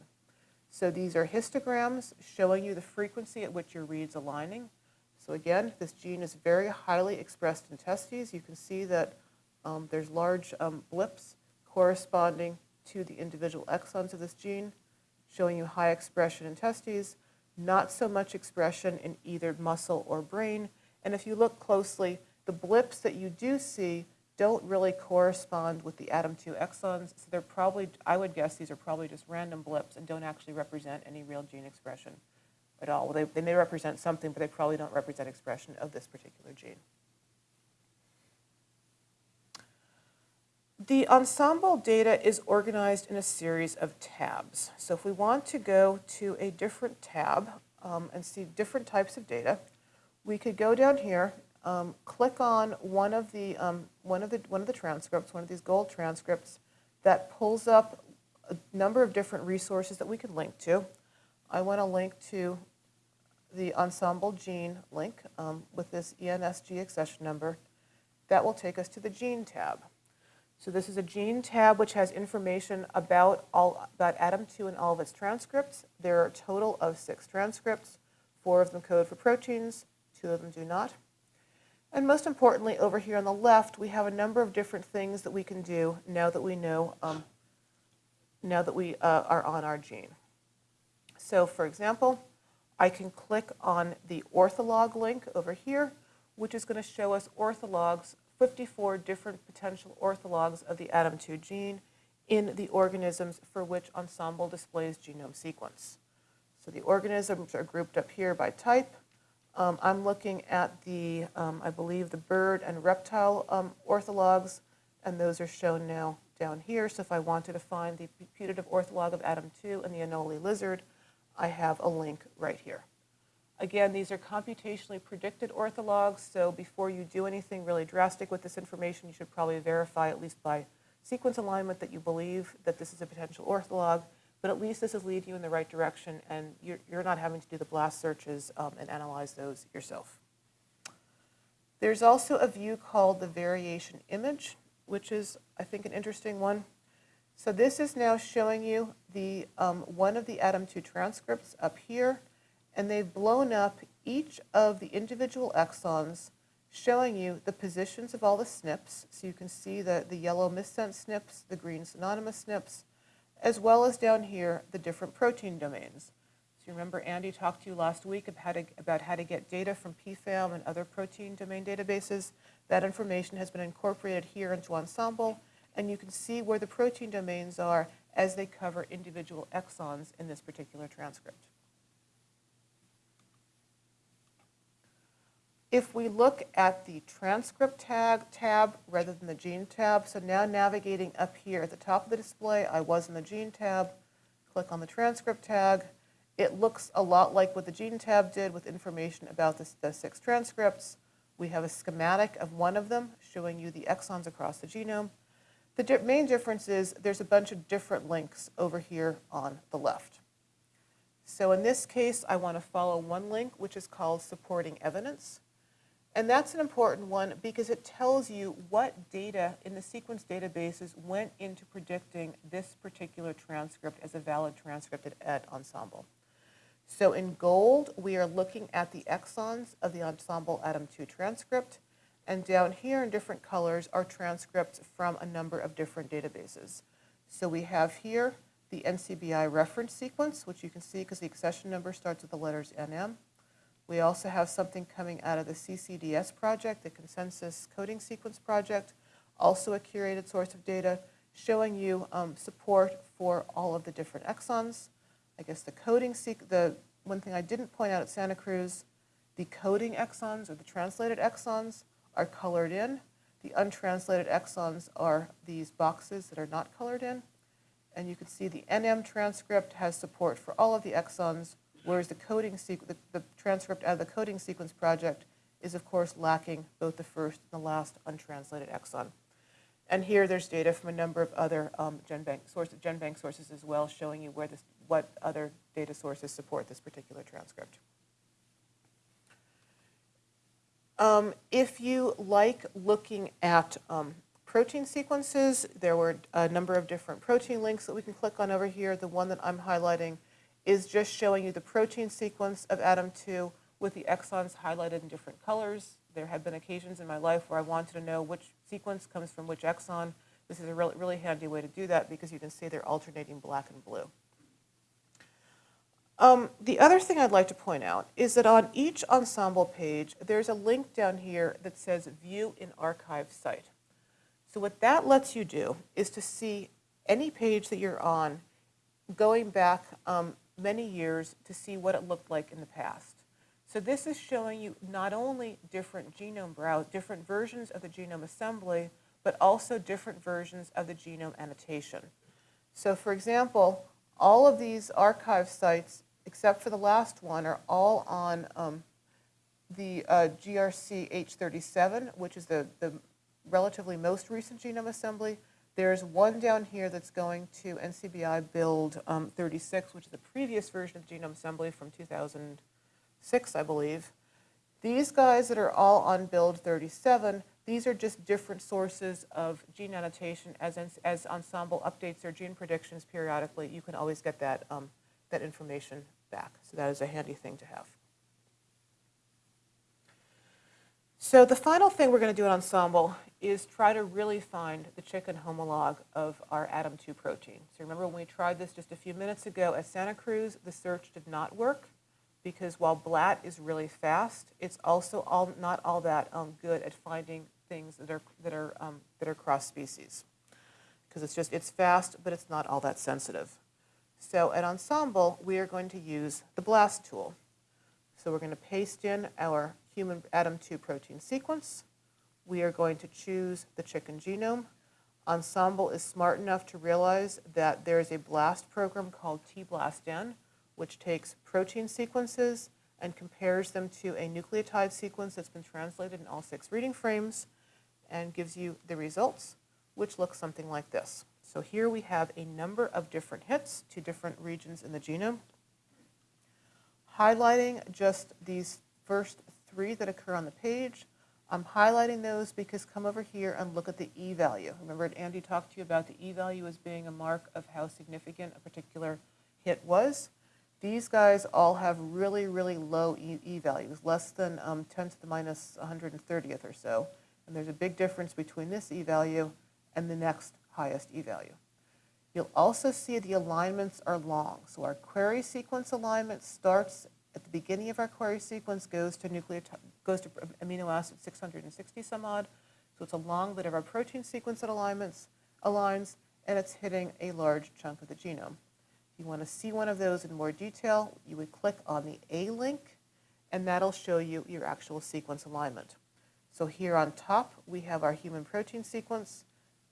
So these are histograms showing you the frequency at which your read's aligning. So again, this gene is very highly expressed in testes. You can see that um, there's large um, blips corresponding to the individual exons of this gene, showing you high expression in testes, not so much expression in either muscle or brain, and if you look closely, the blips that you do see don't really correspond with the ADAM2 exons. So they're probably, I would guess these are probably just random blips and don't actually represent any real gene expression at all. Well, they, they may represent something, but they probably don't represent expression of this particular gene. The Ensembl data is organized in a series of tabs. So if we want to go to a different tab um, and see different types of data, we could go down here, um, click on one of the um, one of the one of the transcripts, one of these gold transcripts, that pulls up a number of different resources that we could link to. I want to link to the Ensembl gene link um, with this ENSG accession number. That will take us to the gene tab. So this is a gene tab which has information about all about ADAM2 and all of its transcripts. There are a total of six transcripts. Four of them code for proteins, two of them do not. And most importantly, over here on the left, we have a number of different things that we can do now that we know, um, now that we uh, are on our gene. So for example, I can click on the ortholog link over here, which is going to show us orthologs 54 different potential orthologs of the ADAM2 gene in the organisms for which Ensembl displays genome sequence. So the organisms are grouped up here by type. Um, I'm looking at the, um, I believe, the bird and reptile um, orthologs, and those are shown now down here. So if I wanted to find the putative ortholog of ADAM2 and the Anole lizard, I have a link right here. Again, these are computationally predicted orthologs, so before you do anything really drastic with this information, you should probably verify, at least by sequence alignment, that you believe that this is a potential ortholog, but at least this is leading you in the right direction, and you're, you're not having to do the blast searches um, and analyze those yourself. There's also a view called the variation image, which is, I think, an interesting one. So this is now showing you the um, one of the ADAM2 transcripts up here, and they've blown up each of the individual exons, showing you the positions of all the SNPs. So you can see the, the yellow missense SNPs, the green synonymous SNPs, as well as down here, the different protein domains. So you remember Andy talked to you last week about how to, about how to get data from PFAM and other protein domain databases. That information has been incorporated here into Ensembl, and you can see where the protein domains are as they cover individual exons in this particular transcript. If we look at the transcript tag tab rather than the gene tab, so now navigating up here at the top of the display, I was in the gene tab, click on the transcript tag. It looks a lot like what the gene tab did with information about the, six transcripts. We have a schematic of one of them showing you the exons across the genome. The di main difference is there's a bunch of different links over here on the left. So in this case, I want to follow one link, which is called supporting evidence. And that's an important one because it tells you what data in the sequence databases went into predicting this particular transcript as a valid transcript at, at Ensembl. So in gold, we are looking at the exons of the Ensembl ADAM2 transcript. And down here in different colors are transcripts from a number of different databases. So we have here the NCBI reference sequence, which you can see because the accession number starts with the letters NM. We also have something coming out of the CCDS project, the Consensus Coding Sequence Project, also a curated source of data showing you um, support for all of the different exons. I guess the coding, the one thing I didn't point out at Santa Cruz, the coding exons or the translated exons are colored in. The untranslated exons are these boxes that are not colored in. And you can see the NM transcript has support for all of the exons whereas the coding the, the transcript out of the coding sequence project is of course lacking both the first and the last untranslated exon. And here there's data from a number of other um, GenBank, sources, GenBank sources as well showing you where this, what other data sources support this particular transcript. Um, if you like looking at um, protein sequences, there were a number of different protein links that we can click on over here. The one that I'm highlighting is just showing you the protein sequence of ADAM2 with the exons highlighted in different colors. There have been occasions in my life where I wanted to know which sequence comes from which exon. This is a really, really handy way to do that because you can see they're alternating black and blue. Um, the other thing I'd like to point out is that on each Ensembl page, there's a link down here that says View in Archive Site. So what that lets you do is to see any page that you're on going back um, many years to see what it looked like in the past. So this is showing you not only different genome browse, different versions of the genome assembly, but also different versions of the genome annotation. So for example, all of these archive sites, except for the last one, are all on um, the uh, GRC H37, which is the, the relatively most recent genome assembly. There's one down here that's going to NCBI build um, 36, which is the previous version of genome assembly from 2006, I believe. These guys that are all on build 37, these are just different sources of gene annotation. As, as Ensembl updates their gene predictions periodically, you can always get that, um, that information back. So that is a handy thing to have. So the final thing we're going to do at Ensembl is try to really find the chicken homolog of our ADAM2 protein. So remember when we tried this just a few minutes ago at Santa Cruz, the search did not work because while BLAT is really fast, it's also all, not all that um, good at finding things that are, that are, um, that are cross-species. Because it's just, it's fast, but it's not all that sensitive. So at Ensembl, we are going to use the BLAST tool. So we're going to paste in our human ADAM2 protein sequence. We are going to choose the chicken genome. Ensembl is smart enough to realize that there is a BLAST program called tBLASTN, which takes protein sequences and compares them to a nucleotide sequence that's been translated in all six reading frames and gives you the results, which look something like this. So here we have a number of different hits to different regions in the genome highlighting just these first three that occur on the page. I'm highlighting those because come over here and look at the e-value. Remember Andy talked to you about the e-value as being a mark of how significant a particular hit was. These guys all have really, really low e-values, less than um, 10 to the minus 130th or so. And there's a big difference between this e-value and the next highest e-value. You'll also see the alignments are long. So our query sequence alignment starts at the beginning of our query sequence, goes to nucleotide, goes to amino acid 660 some odd. So it's a long bit of our protein sequence that alignments, aligns, and it's hitting a large chunk of the genome. If you want to see one of those in more detail, you would click on the A link, and that'll show you your actual sequence alignment. So here on top, we have our human protein sequence.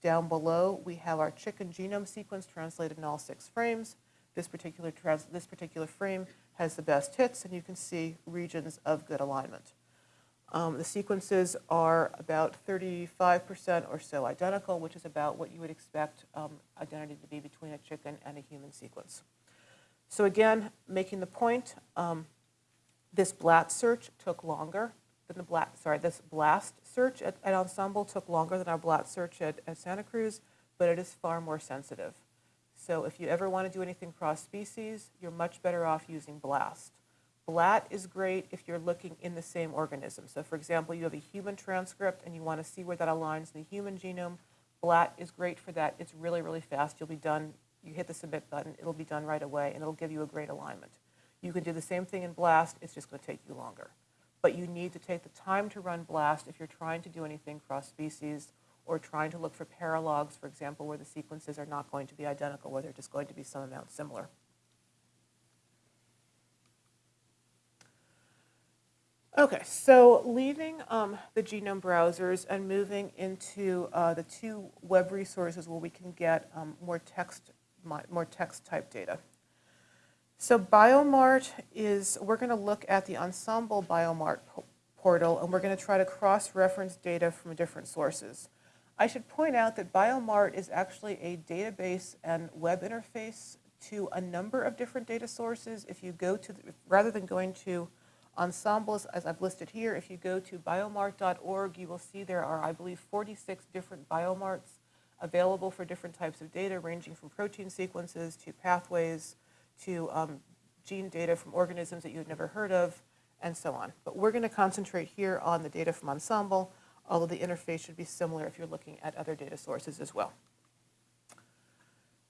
Down below, we have our chicken genome sequence translated in all six frames. This particular, this particular frame has the best hits, and you can see regions of good alignment. Um, the sequences are about 35% or so identical, which is about what you would expect um, identity to be between a chicken and a human sequence. So again, making the point, um, this BLAT search took longer than the BLAT, sorry, this BLAST search at, at Ensembl took longer than our BLAT search at, at Santa Cruz, but it is far more sensitive. So if you ever want to do anything cross-species, you're much better off using BLAST. BLAT is great if you're looking in the same organism. So for example, you have a human transcript and you want to see where that aligns in the human genome. BLAT is great for that. It's really, really fast. You'll be done. You hit the submit button. It'll be done right away, and it'll give you a great alignment. You can do the same thing in BLAST. It's just going to take you longer but you need to take the time to run BLAST if you're trying to do anything cross-species or trying to look for paralogs, for example, where the sequences are not going to be identical, where they're just going to be some amount similar. Okay, so leaving um, the genome browsers and moving into uh, the two web resources where we can get um, more text, more text type data. So Biomart is, we're going to look at the Ensembl Biomart portal, and we're going to try to cross-reference data from different sources. I should point out that Biomart is actually a database and web interface to a number of different data sources. If you go to, the, rather than going to Ensembl's, as I've listed here, if you go to biomart.org, you will see there are, I believe, 46 different biomarts available for different types of data, ranging from protein sequences to pathways, to um, gene data from organisms that you've never heard of, and so on. But we're going to concentrate here on the data from Ensembl, although the interface should be similar if you're looking at other data sources as well.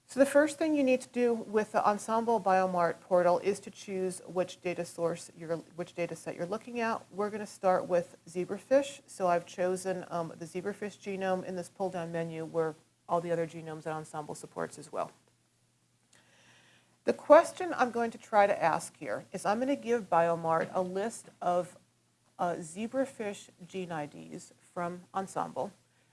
So the first thing you need to do with the Ensembl Biomart portal is to choose which data source, you're, which data set you're looking at. We're going to start with zebrafish. So I've chosen um, the zebrafish genome in this pull-down menu where all the other genomes that Ensembl supports as well. The question I'm going to try to ask here is I'm going to give Biomart a list of uh, zebrafish gene IDs from Ensembl,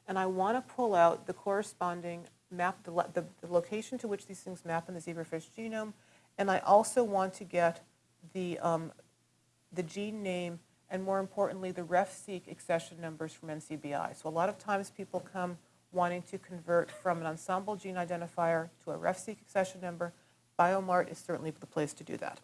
and I want to pull out the corresponding map, the, the, the, location to which these things map in the zebrafish genome, and I also want to get the, um, the gene name and more importantly, the RefSeq accession numbers from NCBI. So a lot of times people come wanting to convert from an Ensembl gene identifier to a RefSeq accession number. Biomart is certainly the place to do that.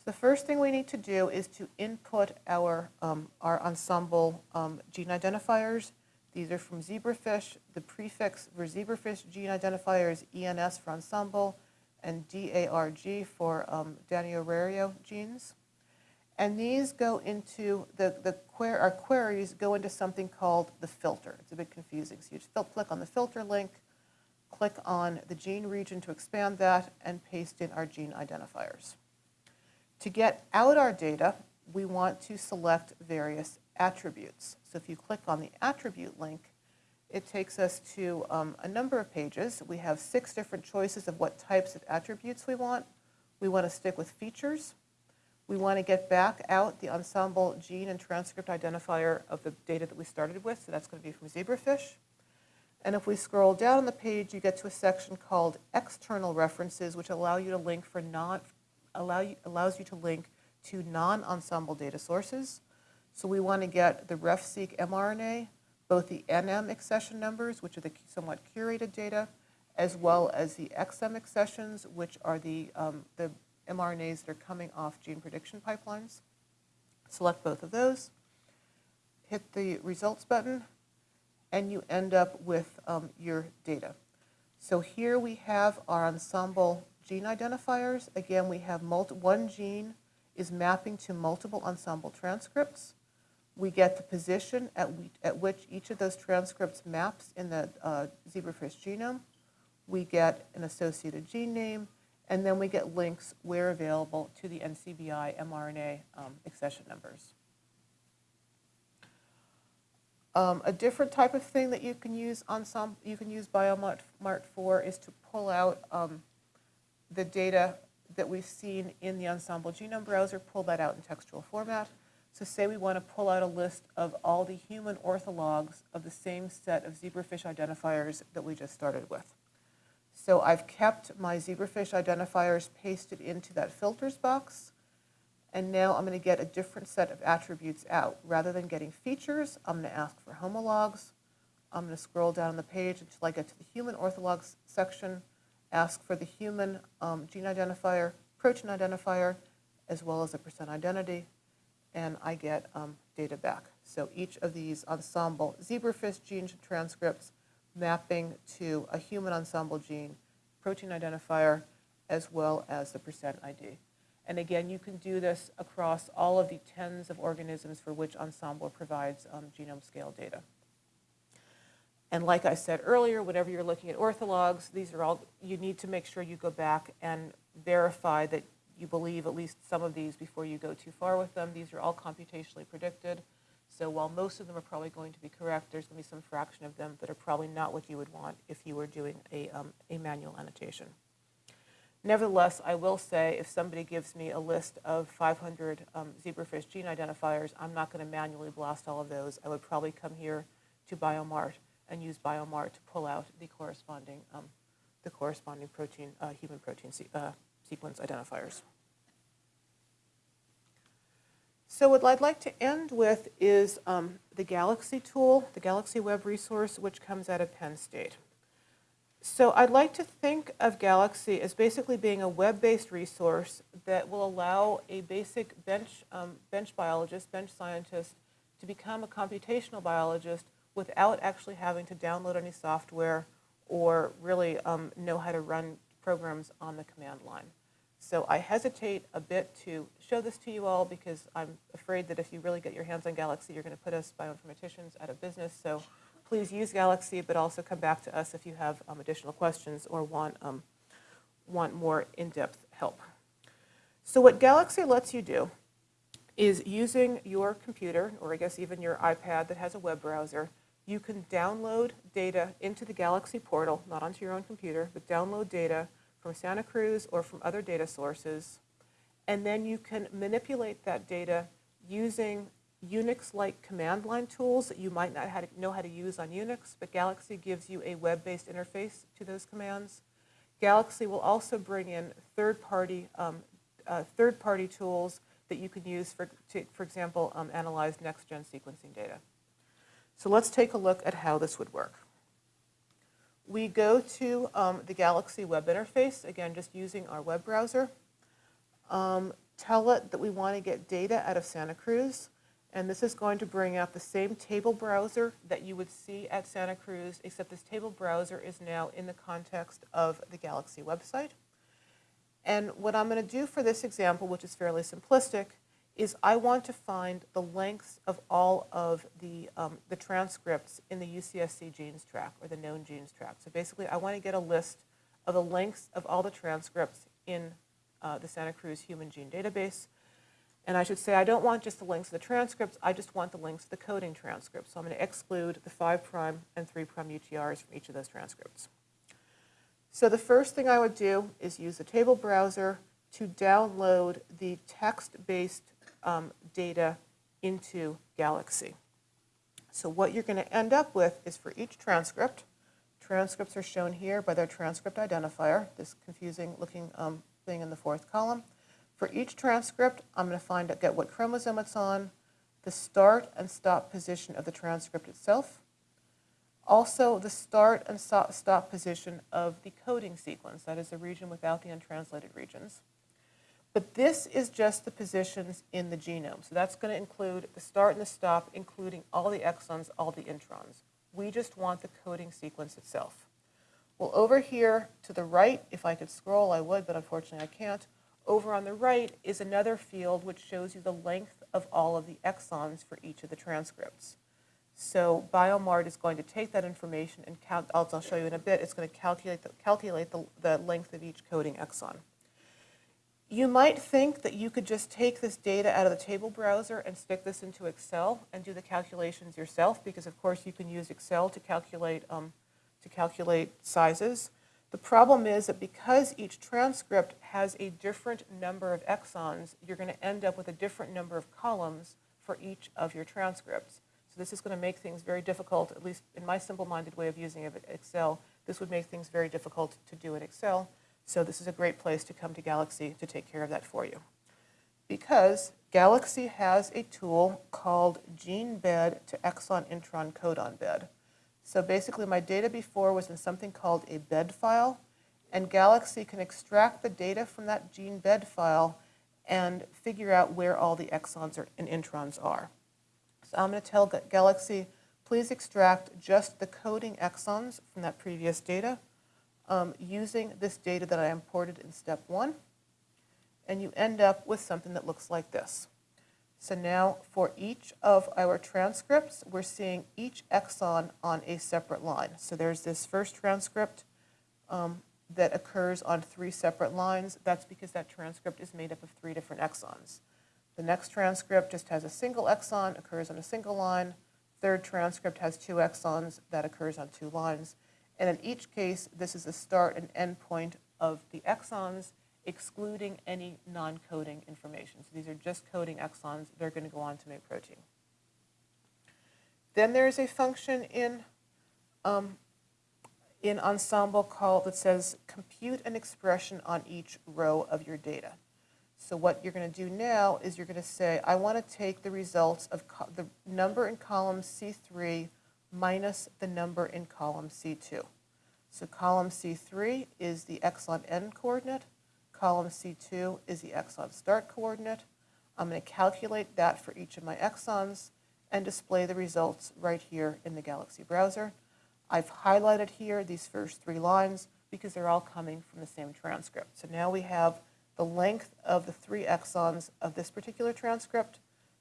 So the first thing we need to do is to input our, um, our Ensembl um, gene identifiers. These are from zebrafish. The prefix for zebrafish gene identifier is ENS for Ensembl and DARG for um, Danio genes. And these go into, the, the quer our queries go into something called the filter. It's a bit confusing. So you just click on the filter link, click on the gene region to expand that, and paste in our gene identifiers. To get out our data, we want to select various attributes. So if you click on the attribute link, it takes us to um, a number of pages. We have six different choices of what types of attributes we want. We want to stick with features. We want to get back out the Ensembl gene and transcript identifier of the data that we started with, so that's going to be from zebrafish. And if we scroll down on the page, you get to a section called external references, which allow you to link for non, allow you, allows you to link to non-Ensembl data sources. So we want to get the RefSeq mRNA, both the NM accession numbers, which are the somewhat curated data, as well as the XM accessions, which are the, um, the mRNAs that are coming off gene prediction pipelines. Select both of those, hit the results button, and you end up with um, your data. So here we have our Ensembl gene identifiers. Again, we have one gene is mapping to multiple Ensembl transcripts. We get the position at, at which each of those transcripts maps in the uh, zebrafish genome. We get an associated gene name, and then we get links where available to the NCBI mRNA um, accession numbers. Um, a different type of thing that you can use Ensembl, you can use Biomart for is to pull out um, the data that we've seen in the Ensembl Genome Browser, pull that out in textual format. So say we want to pull out a list of all the human orthologs of the same set of zebrafish identifiers that we just started with. So I've kept my zebrafish identifiers pasted into that filters box. And now I'm going to get a different set of attributes out. Rather than getting features, I'm going to ask for homologs. I'm going to scroll down the page until I get to the human orthologs section, ask for the human um, gene identifier, protein identifier, as well as a percent identity, and I get um, data back. So each of these Ensembl zebrafish gene transcripts mapping to a human Ensembl gene, protein identifier, as well as the percent ID. And again, you can do this across all of the tens of organisms for which Ensembl provides um, genome scale data. And like I said earlier, whenever you're looking at orthologs, these are all, you need to make sure you go back and verify that you believe at least some of these before you go too far with them. These are all computationally predicted. So while most of them are probably going to be correct, there's going to be some fraction of them that are probably not what you would want if you were doing a, um, a manual annotation. Nevertheless, I will say if somebody gives me a list of 500 um, zebrafish gene identifiers, I'm not going to manually blast all of those. I would probably come here to Biomart and use Biomart to pull out the corresponding, um, the corresponding protein, uh, human protein se uh, sequence identifiers. So what I'd like to end with is um, the Galaxy tool, the Galaxy Web resource, which comes out of Penn State. So I'd like to think of Galaxy as basically being a web-based resource that will allow a basic bench, um, bench biologist, bench scientist, to become a computational biologist without actually having to download any software or really um, know how to run programs on the command line. So I hesitate a bit to show this to you all because I'm afraid that if you really get your hands on Galaxy, you're going to put us bioinformaticians out of business. So please use Galaxy, but also come back to us if you have um, additional questions or want, um, want more in-depth help. So what Galaxy lets you do is using your computer, or I guess even your iPad that has a web browser, you can download data into the Galaxy portal, not onto your own computer, but download data from Santa Cruz or from other data sources, and then you can manipulate that data using Unix-like command line tools that you might not know how to use on Unix, but Galaxy gives you a web-based interface to those commands. Galaxy will also bring in third-party um, uh, third-party tools that you can use, for, to, for example, um, analyze next-gen sequencing data. So let's take a look at how this would work. We go to um, the Galaxy web interface, again, just using our web browser. Um, tell it that we want to get data out of Santa Cruz, and this is going to bring out the same table browser that you would see at Santa Cruz, except this table browser is now in the context of the Galaxy website. And what I'm going to do for this example, which is fairly simplistic, is I want to find the lengths of all of the, um, the transcripts in the UCSC genes track or the known genes track. So basically, I want to get a list of the lengths of all the transcripts in uh, the Santa Cruz Human Gene Database. And I should say I don't want just the lengths of the transcripts, I just want the lengths of the coding transcripts. So I'm going to exclude the 5' and 3' UTRs from each of those transcripts. So the first thing I would do is use the table browser to download the text-based um, data into Galaxy. So what you're going to end up with is for each transcript, transcripts are shown here by their transcript identifier, this confusing looking um, thing in the fourth column. For each transcript, I'm going to find out, get what chromosome it's on, the start and stop position of the transcript itself, also the start and stop position of the coding sequence, that is the region without the untranslated regions. But this is just the positions in the genome. So that's going to include the start and the stop, including all the exons, all the introns. We just want the coding sequence itself. Well, over here to the right, if I could scroll, I would, but unfortunately I can't. Over on the right is another field which shows you the length of all of the exons for each of the transcripts. So BioMart is going to take that information and count, I'll show you in a bit, it's going to calculate the, calculate the, the length of each coding exon. You might think that you could just take this data out of the table browser and stick this into Excel and do the calculations yourself, because of course you can use Excel to calculate, um, to calculate sizes. The problem is that because each transcript has a different number of exons, you're going to end up with a different number of columns for each of your transcripts. So this is going to make things very difficult, at least in my simple-minded way of using Excel, this would make things very difficult to do in Excel. So this is a great place to come to Galaxy to take care of that for you. Because Galaxy has a tool called GeneBed to exon intron codon bed. So basically my data before was in something called a bed file, and Galaxy can extract the data from that gene bed file and figure out where all the exons are, and introns are. So I'm going to tell Galaxy, please extract just the coding exons from that previous data um, using this data that I imported in step one, and you end up with something that looks like this. So now for each of our transcripts, we're seeing each exon on a separate line. So there's this first transcript um, that occurs on three separate lines. That's because that transcript is made up of three different exons. The next transcript just has a single exon, occurs on a single line. Third transcript has two exons, that occurs on two lines. And in each case, this is the start and end point of the exons, excluding any non-coding information. So these are just coding exons. They're going to go on to make protein. Then there's a function in, um, in Ensembl called that says compute an expression on each row of your data. So what you're going to do now is you're going to say, I want to take the results of the number in column C3 minus the number in column C2. So column C3 is the exon end coordinate. Column C2 is the exon start coordinate. I'm going to calculate that for each of my exons and display the results right here in the Galaxy browser. I've highlighted here these first three lines because they're all coming from the same transcript. So now we have the length of the three exons of this particular transcript,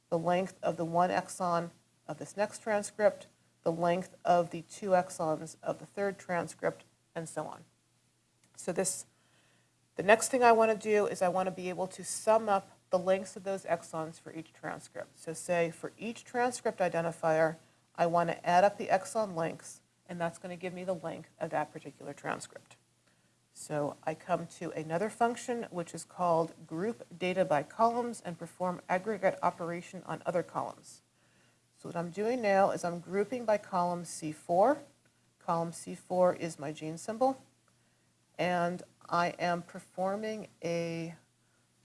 the length of the one exon of this next transcript, the length of the two exons of the third transcript, and so on. So this, the next thing I want to do is I want to be able to sum up the lengths of those exons for each transcript. So say for each transcript identifier, I want to add up the exon lengths, and that's going to give me the length of that particular transcript. So I come to another function, which is called group data by columns and perform aggregate operation on other columns. So what I'm doing now is I'm grouping by column C4. Column C4 is my gene symbol. And I am performing a,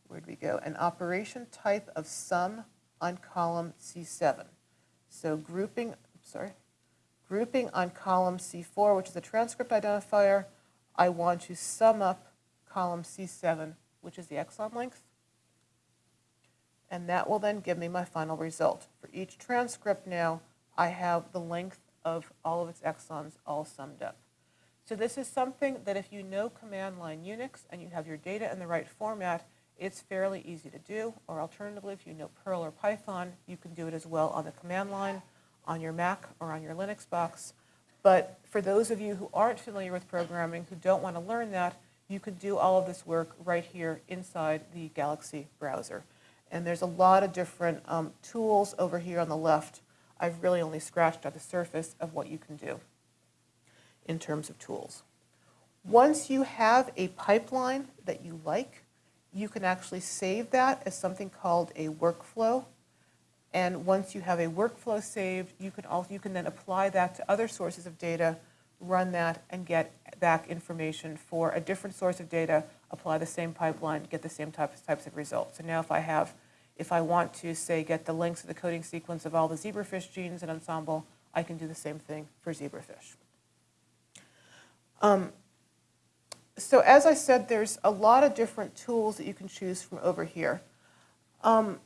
where'd we go, an operation type of sum on column C7. So grouping, sorry, grouping on column C4, which is a transcript identifier, I want to sum up column C7, which is the exon length. And that will then give me my final result. For each transcript now, I have the length of all of its exons all summed up. So this is something that if you know command line Unix and you have your data in the right format, it's fairly easy to do. Or alternatively, if you know Perl or Python, you can do it as well on the command line, on your Mac or on your Linux box. But for those of you who aren't familiar with programming, who don't want to learn that, you could do all of this work right here inside the Galaxy browser. And there's a lot of different um, tools over here on the left. I've really only scratched at the surface of what you can do in terms of tools. Once you have a pipeline that you like, you can actually save that as something called a workflow. And once you have a workflow saved, you can, also, you can then apply that to other sources of data, run that, and get back information for a different source of data, apply the same pipeline, get the same types, types of results. So now if I have, if I want to, say, get the links of the coding sequence of all the zebrafish genes in Ensembl, I can do the same thing for zebrafish. Um, so as I said, there's a lot of different tools that you can choose from over here. Um,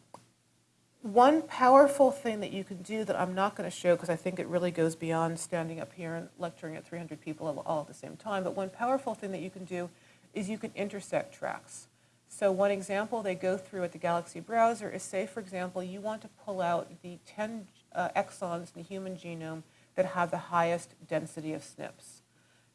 one powerful thing that you can do that I'm not going to show because I think it really goes beyond standing up here and lecturing at 300 people all at the same time, but one powerful thing that you can do is you can intersect tracks. So one example they go through at the Galaxy browser is say, for example, you want to pull out the 10 uh, exons in the human genome that have the highest density of SNPs.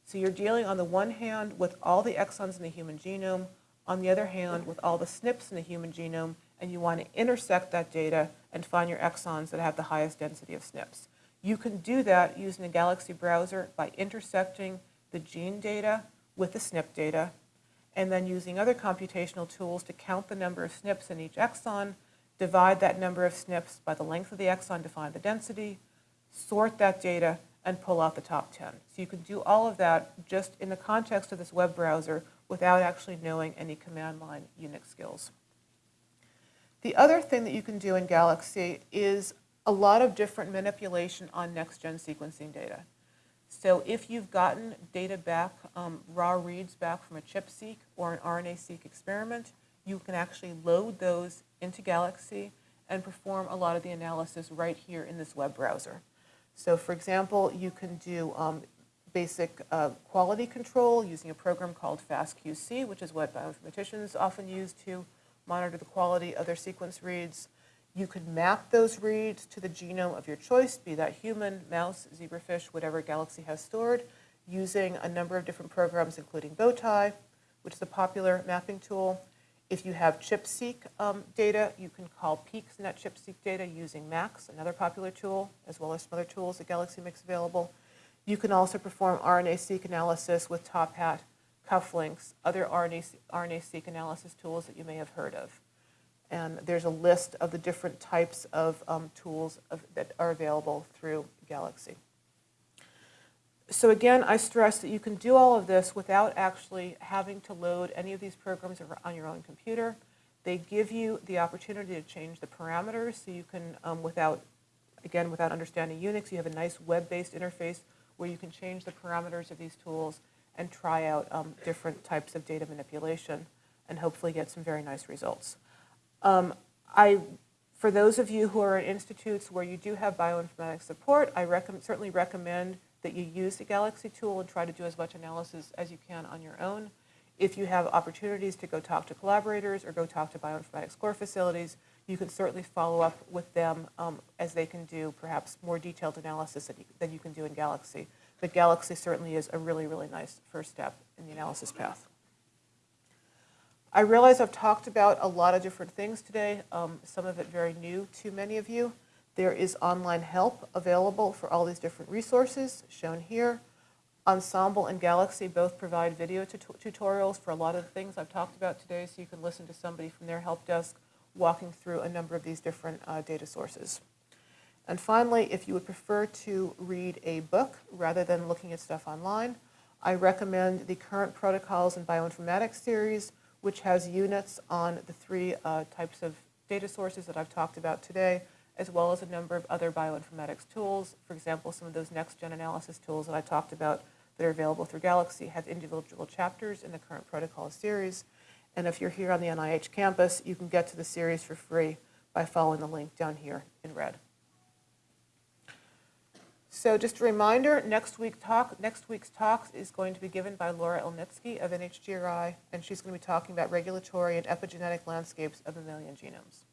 So you're dealing on the one hand with all the exons in the human genome, on the other hand with all the SNPs in the human genome, and you want to intersect that data and find your exons that have the highest density of SNPs. You can do that using the Galaxy browser by intersecting the gene data with the SNP data, and then using other computational tools to count the number of SNPs in each exon, divide that number of SNPs by the length of the exon to find the density, sort that data, and pull out the top 10. So you can do all of that just in the context of this web browser without actually knowing any command line Unix skills. The other thing that you can do in Galaxy is a lot of different manipulation on next-gen sequencing data. So if you've gotten data back, um, raw reads back from a ChIP-seq or an RNA-seq experiment, you can actually load those into Galaxy and perform a lot of the analysis right here in this web browser. So for example, you can do um, basic uh, quality control using a program called FastQC, which is what bioinformaticians often use to monitor the quality of their sequence reads. You could map those reads to the genome of your choice, be that human, mouse, zebrafish, whatever Galaxy has stored, using a number of different programs, including Bowtie, which is a popular mapping tool. If you have ChIP-seq um, data, you can call peaks in that ChIP-seq data using MACS, another popular tool, as well as some other tools that Galaxy makes available. You can also perform RNA-seq analysis with TopHat cufflinks, other RNA, RNA-seq analysis tools that you may have heard of. And there's a list of the different types of um, tools of, that are available through Galaxy. So again, I stress that you can do all of this without actually having to load any of these programs on your own computer. They give you the opportunity to change the parameters so you can, um, without, again, without understanding Unix, you have a nice web-based interface where you can change the parameters of these tools and try out um, different types of data manipulation and hopefully get some very nice results. Um, I, for those of you who are in institutes where you do have bioinformatics support, I certainly recommend that you use the Galaxy tool and try to do as much analysis as you can on your own. If you have opportunities to go talk to collaborators or go talk to bioinformatics core facilities, you can certainly follow up with them um, as they can do perhaps more detailed analysis than you, than you can do in Galaxy. But Galaxy certainly is a really, really nice first step in the analysis path. I realize I've talked about a lot of different things today, um, some of it very new to many of you. There is online help available for all these different resources shown here. Ensembl and Galaxy both provide video tut- tutorials for a lot of the things I've talked about today, so you can listen to somebody from their help desk walking through a number of these different uh, data sources. And finally, if you would prefer to read a book rather than looking at stuff online, I recommend the Current Protocols in Bioinformatics series, which has units on the three uh, types of data sources that I've talked about today, as well as a number of other bioinformatics tools. For example, some of those next-gen analysis tools that I talked about that are available through Galaxy have individual chapters in the Current protocol series. And if you're here on the NIH campus, you can get to the series for free by following the link down here in red. So just a reminder, next week talk, next week's talk is going to be given by Laura Elnitski of NHGRI, and she's going to be talking about regulatory and epigenetic landscapes of mammalian genomes.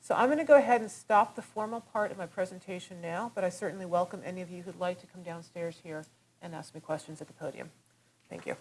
So I'm going to go ahead and stop the formal part of my presentation now, but I certainly welcome any of you who'd like to come downstairs here and ask me questions at the podium. Thank you.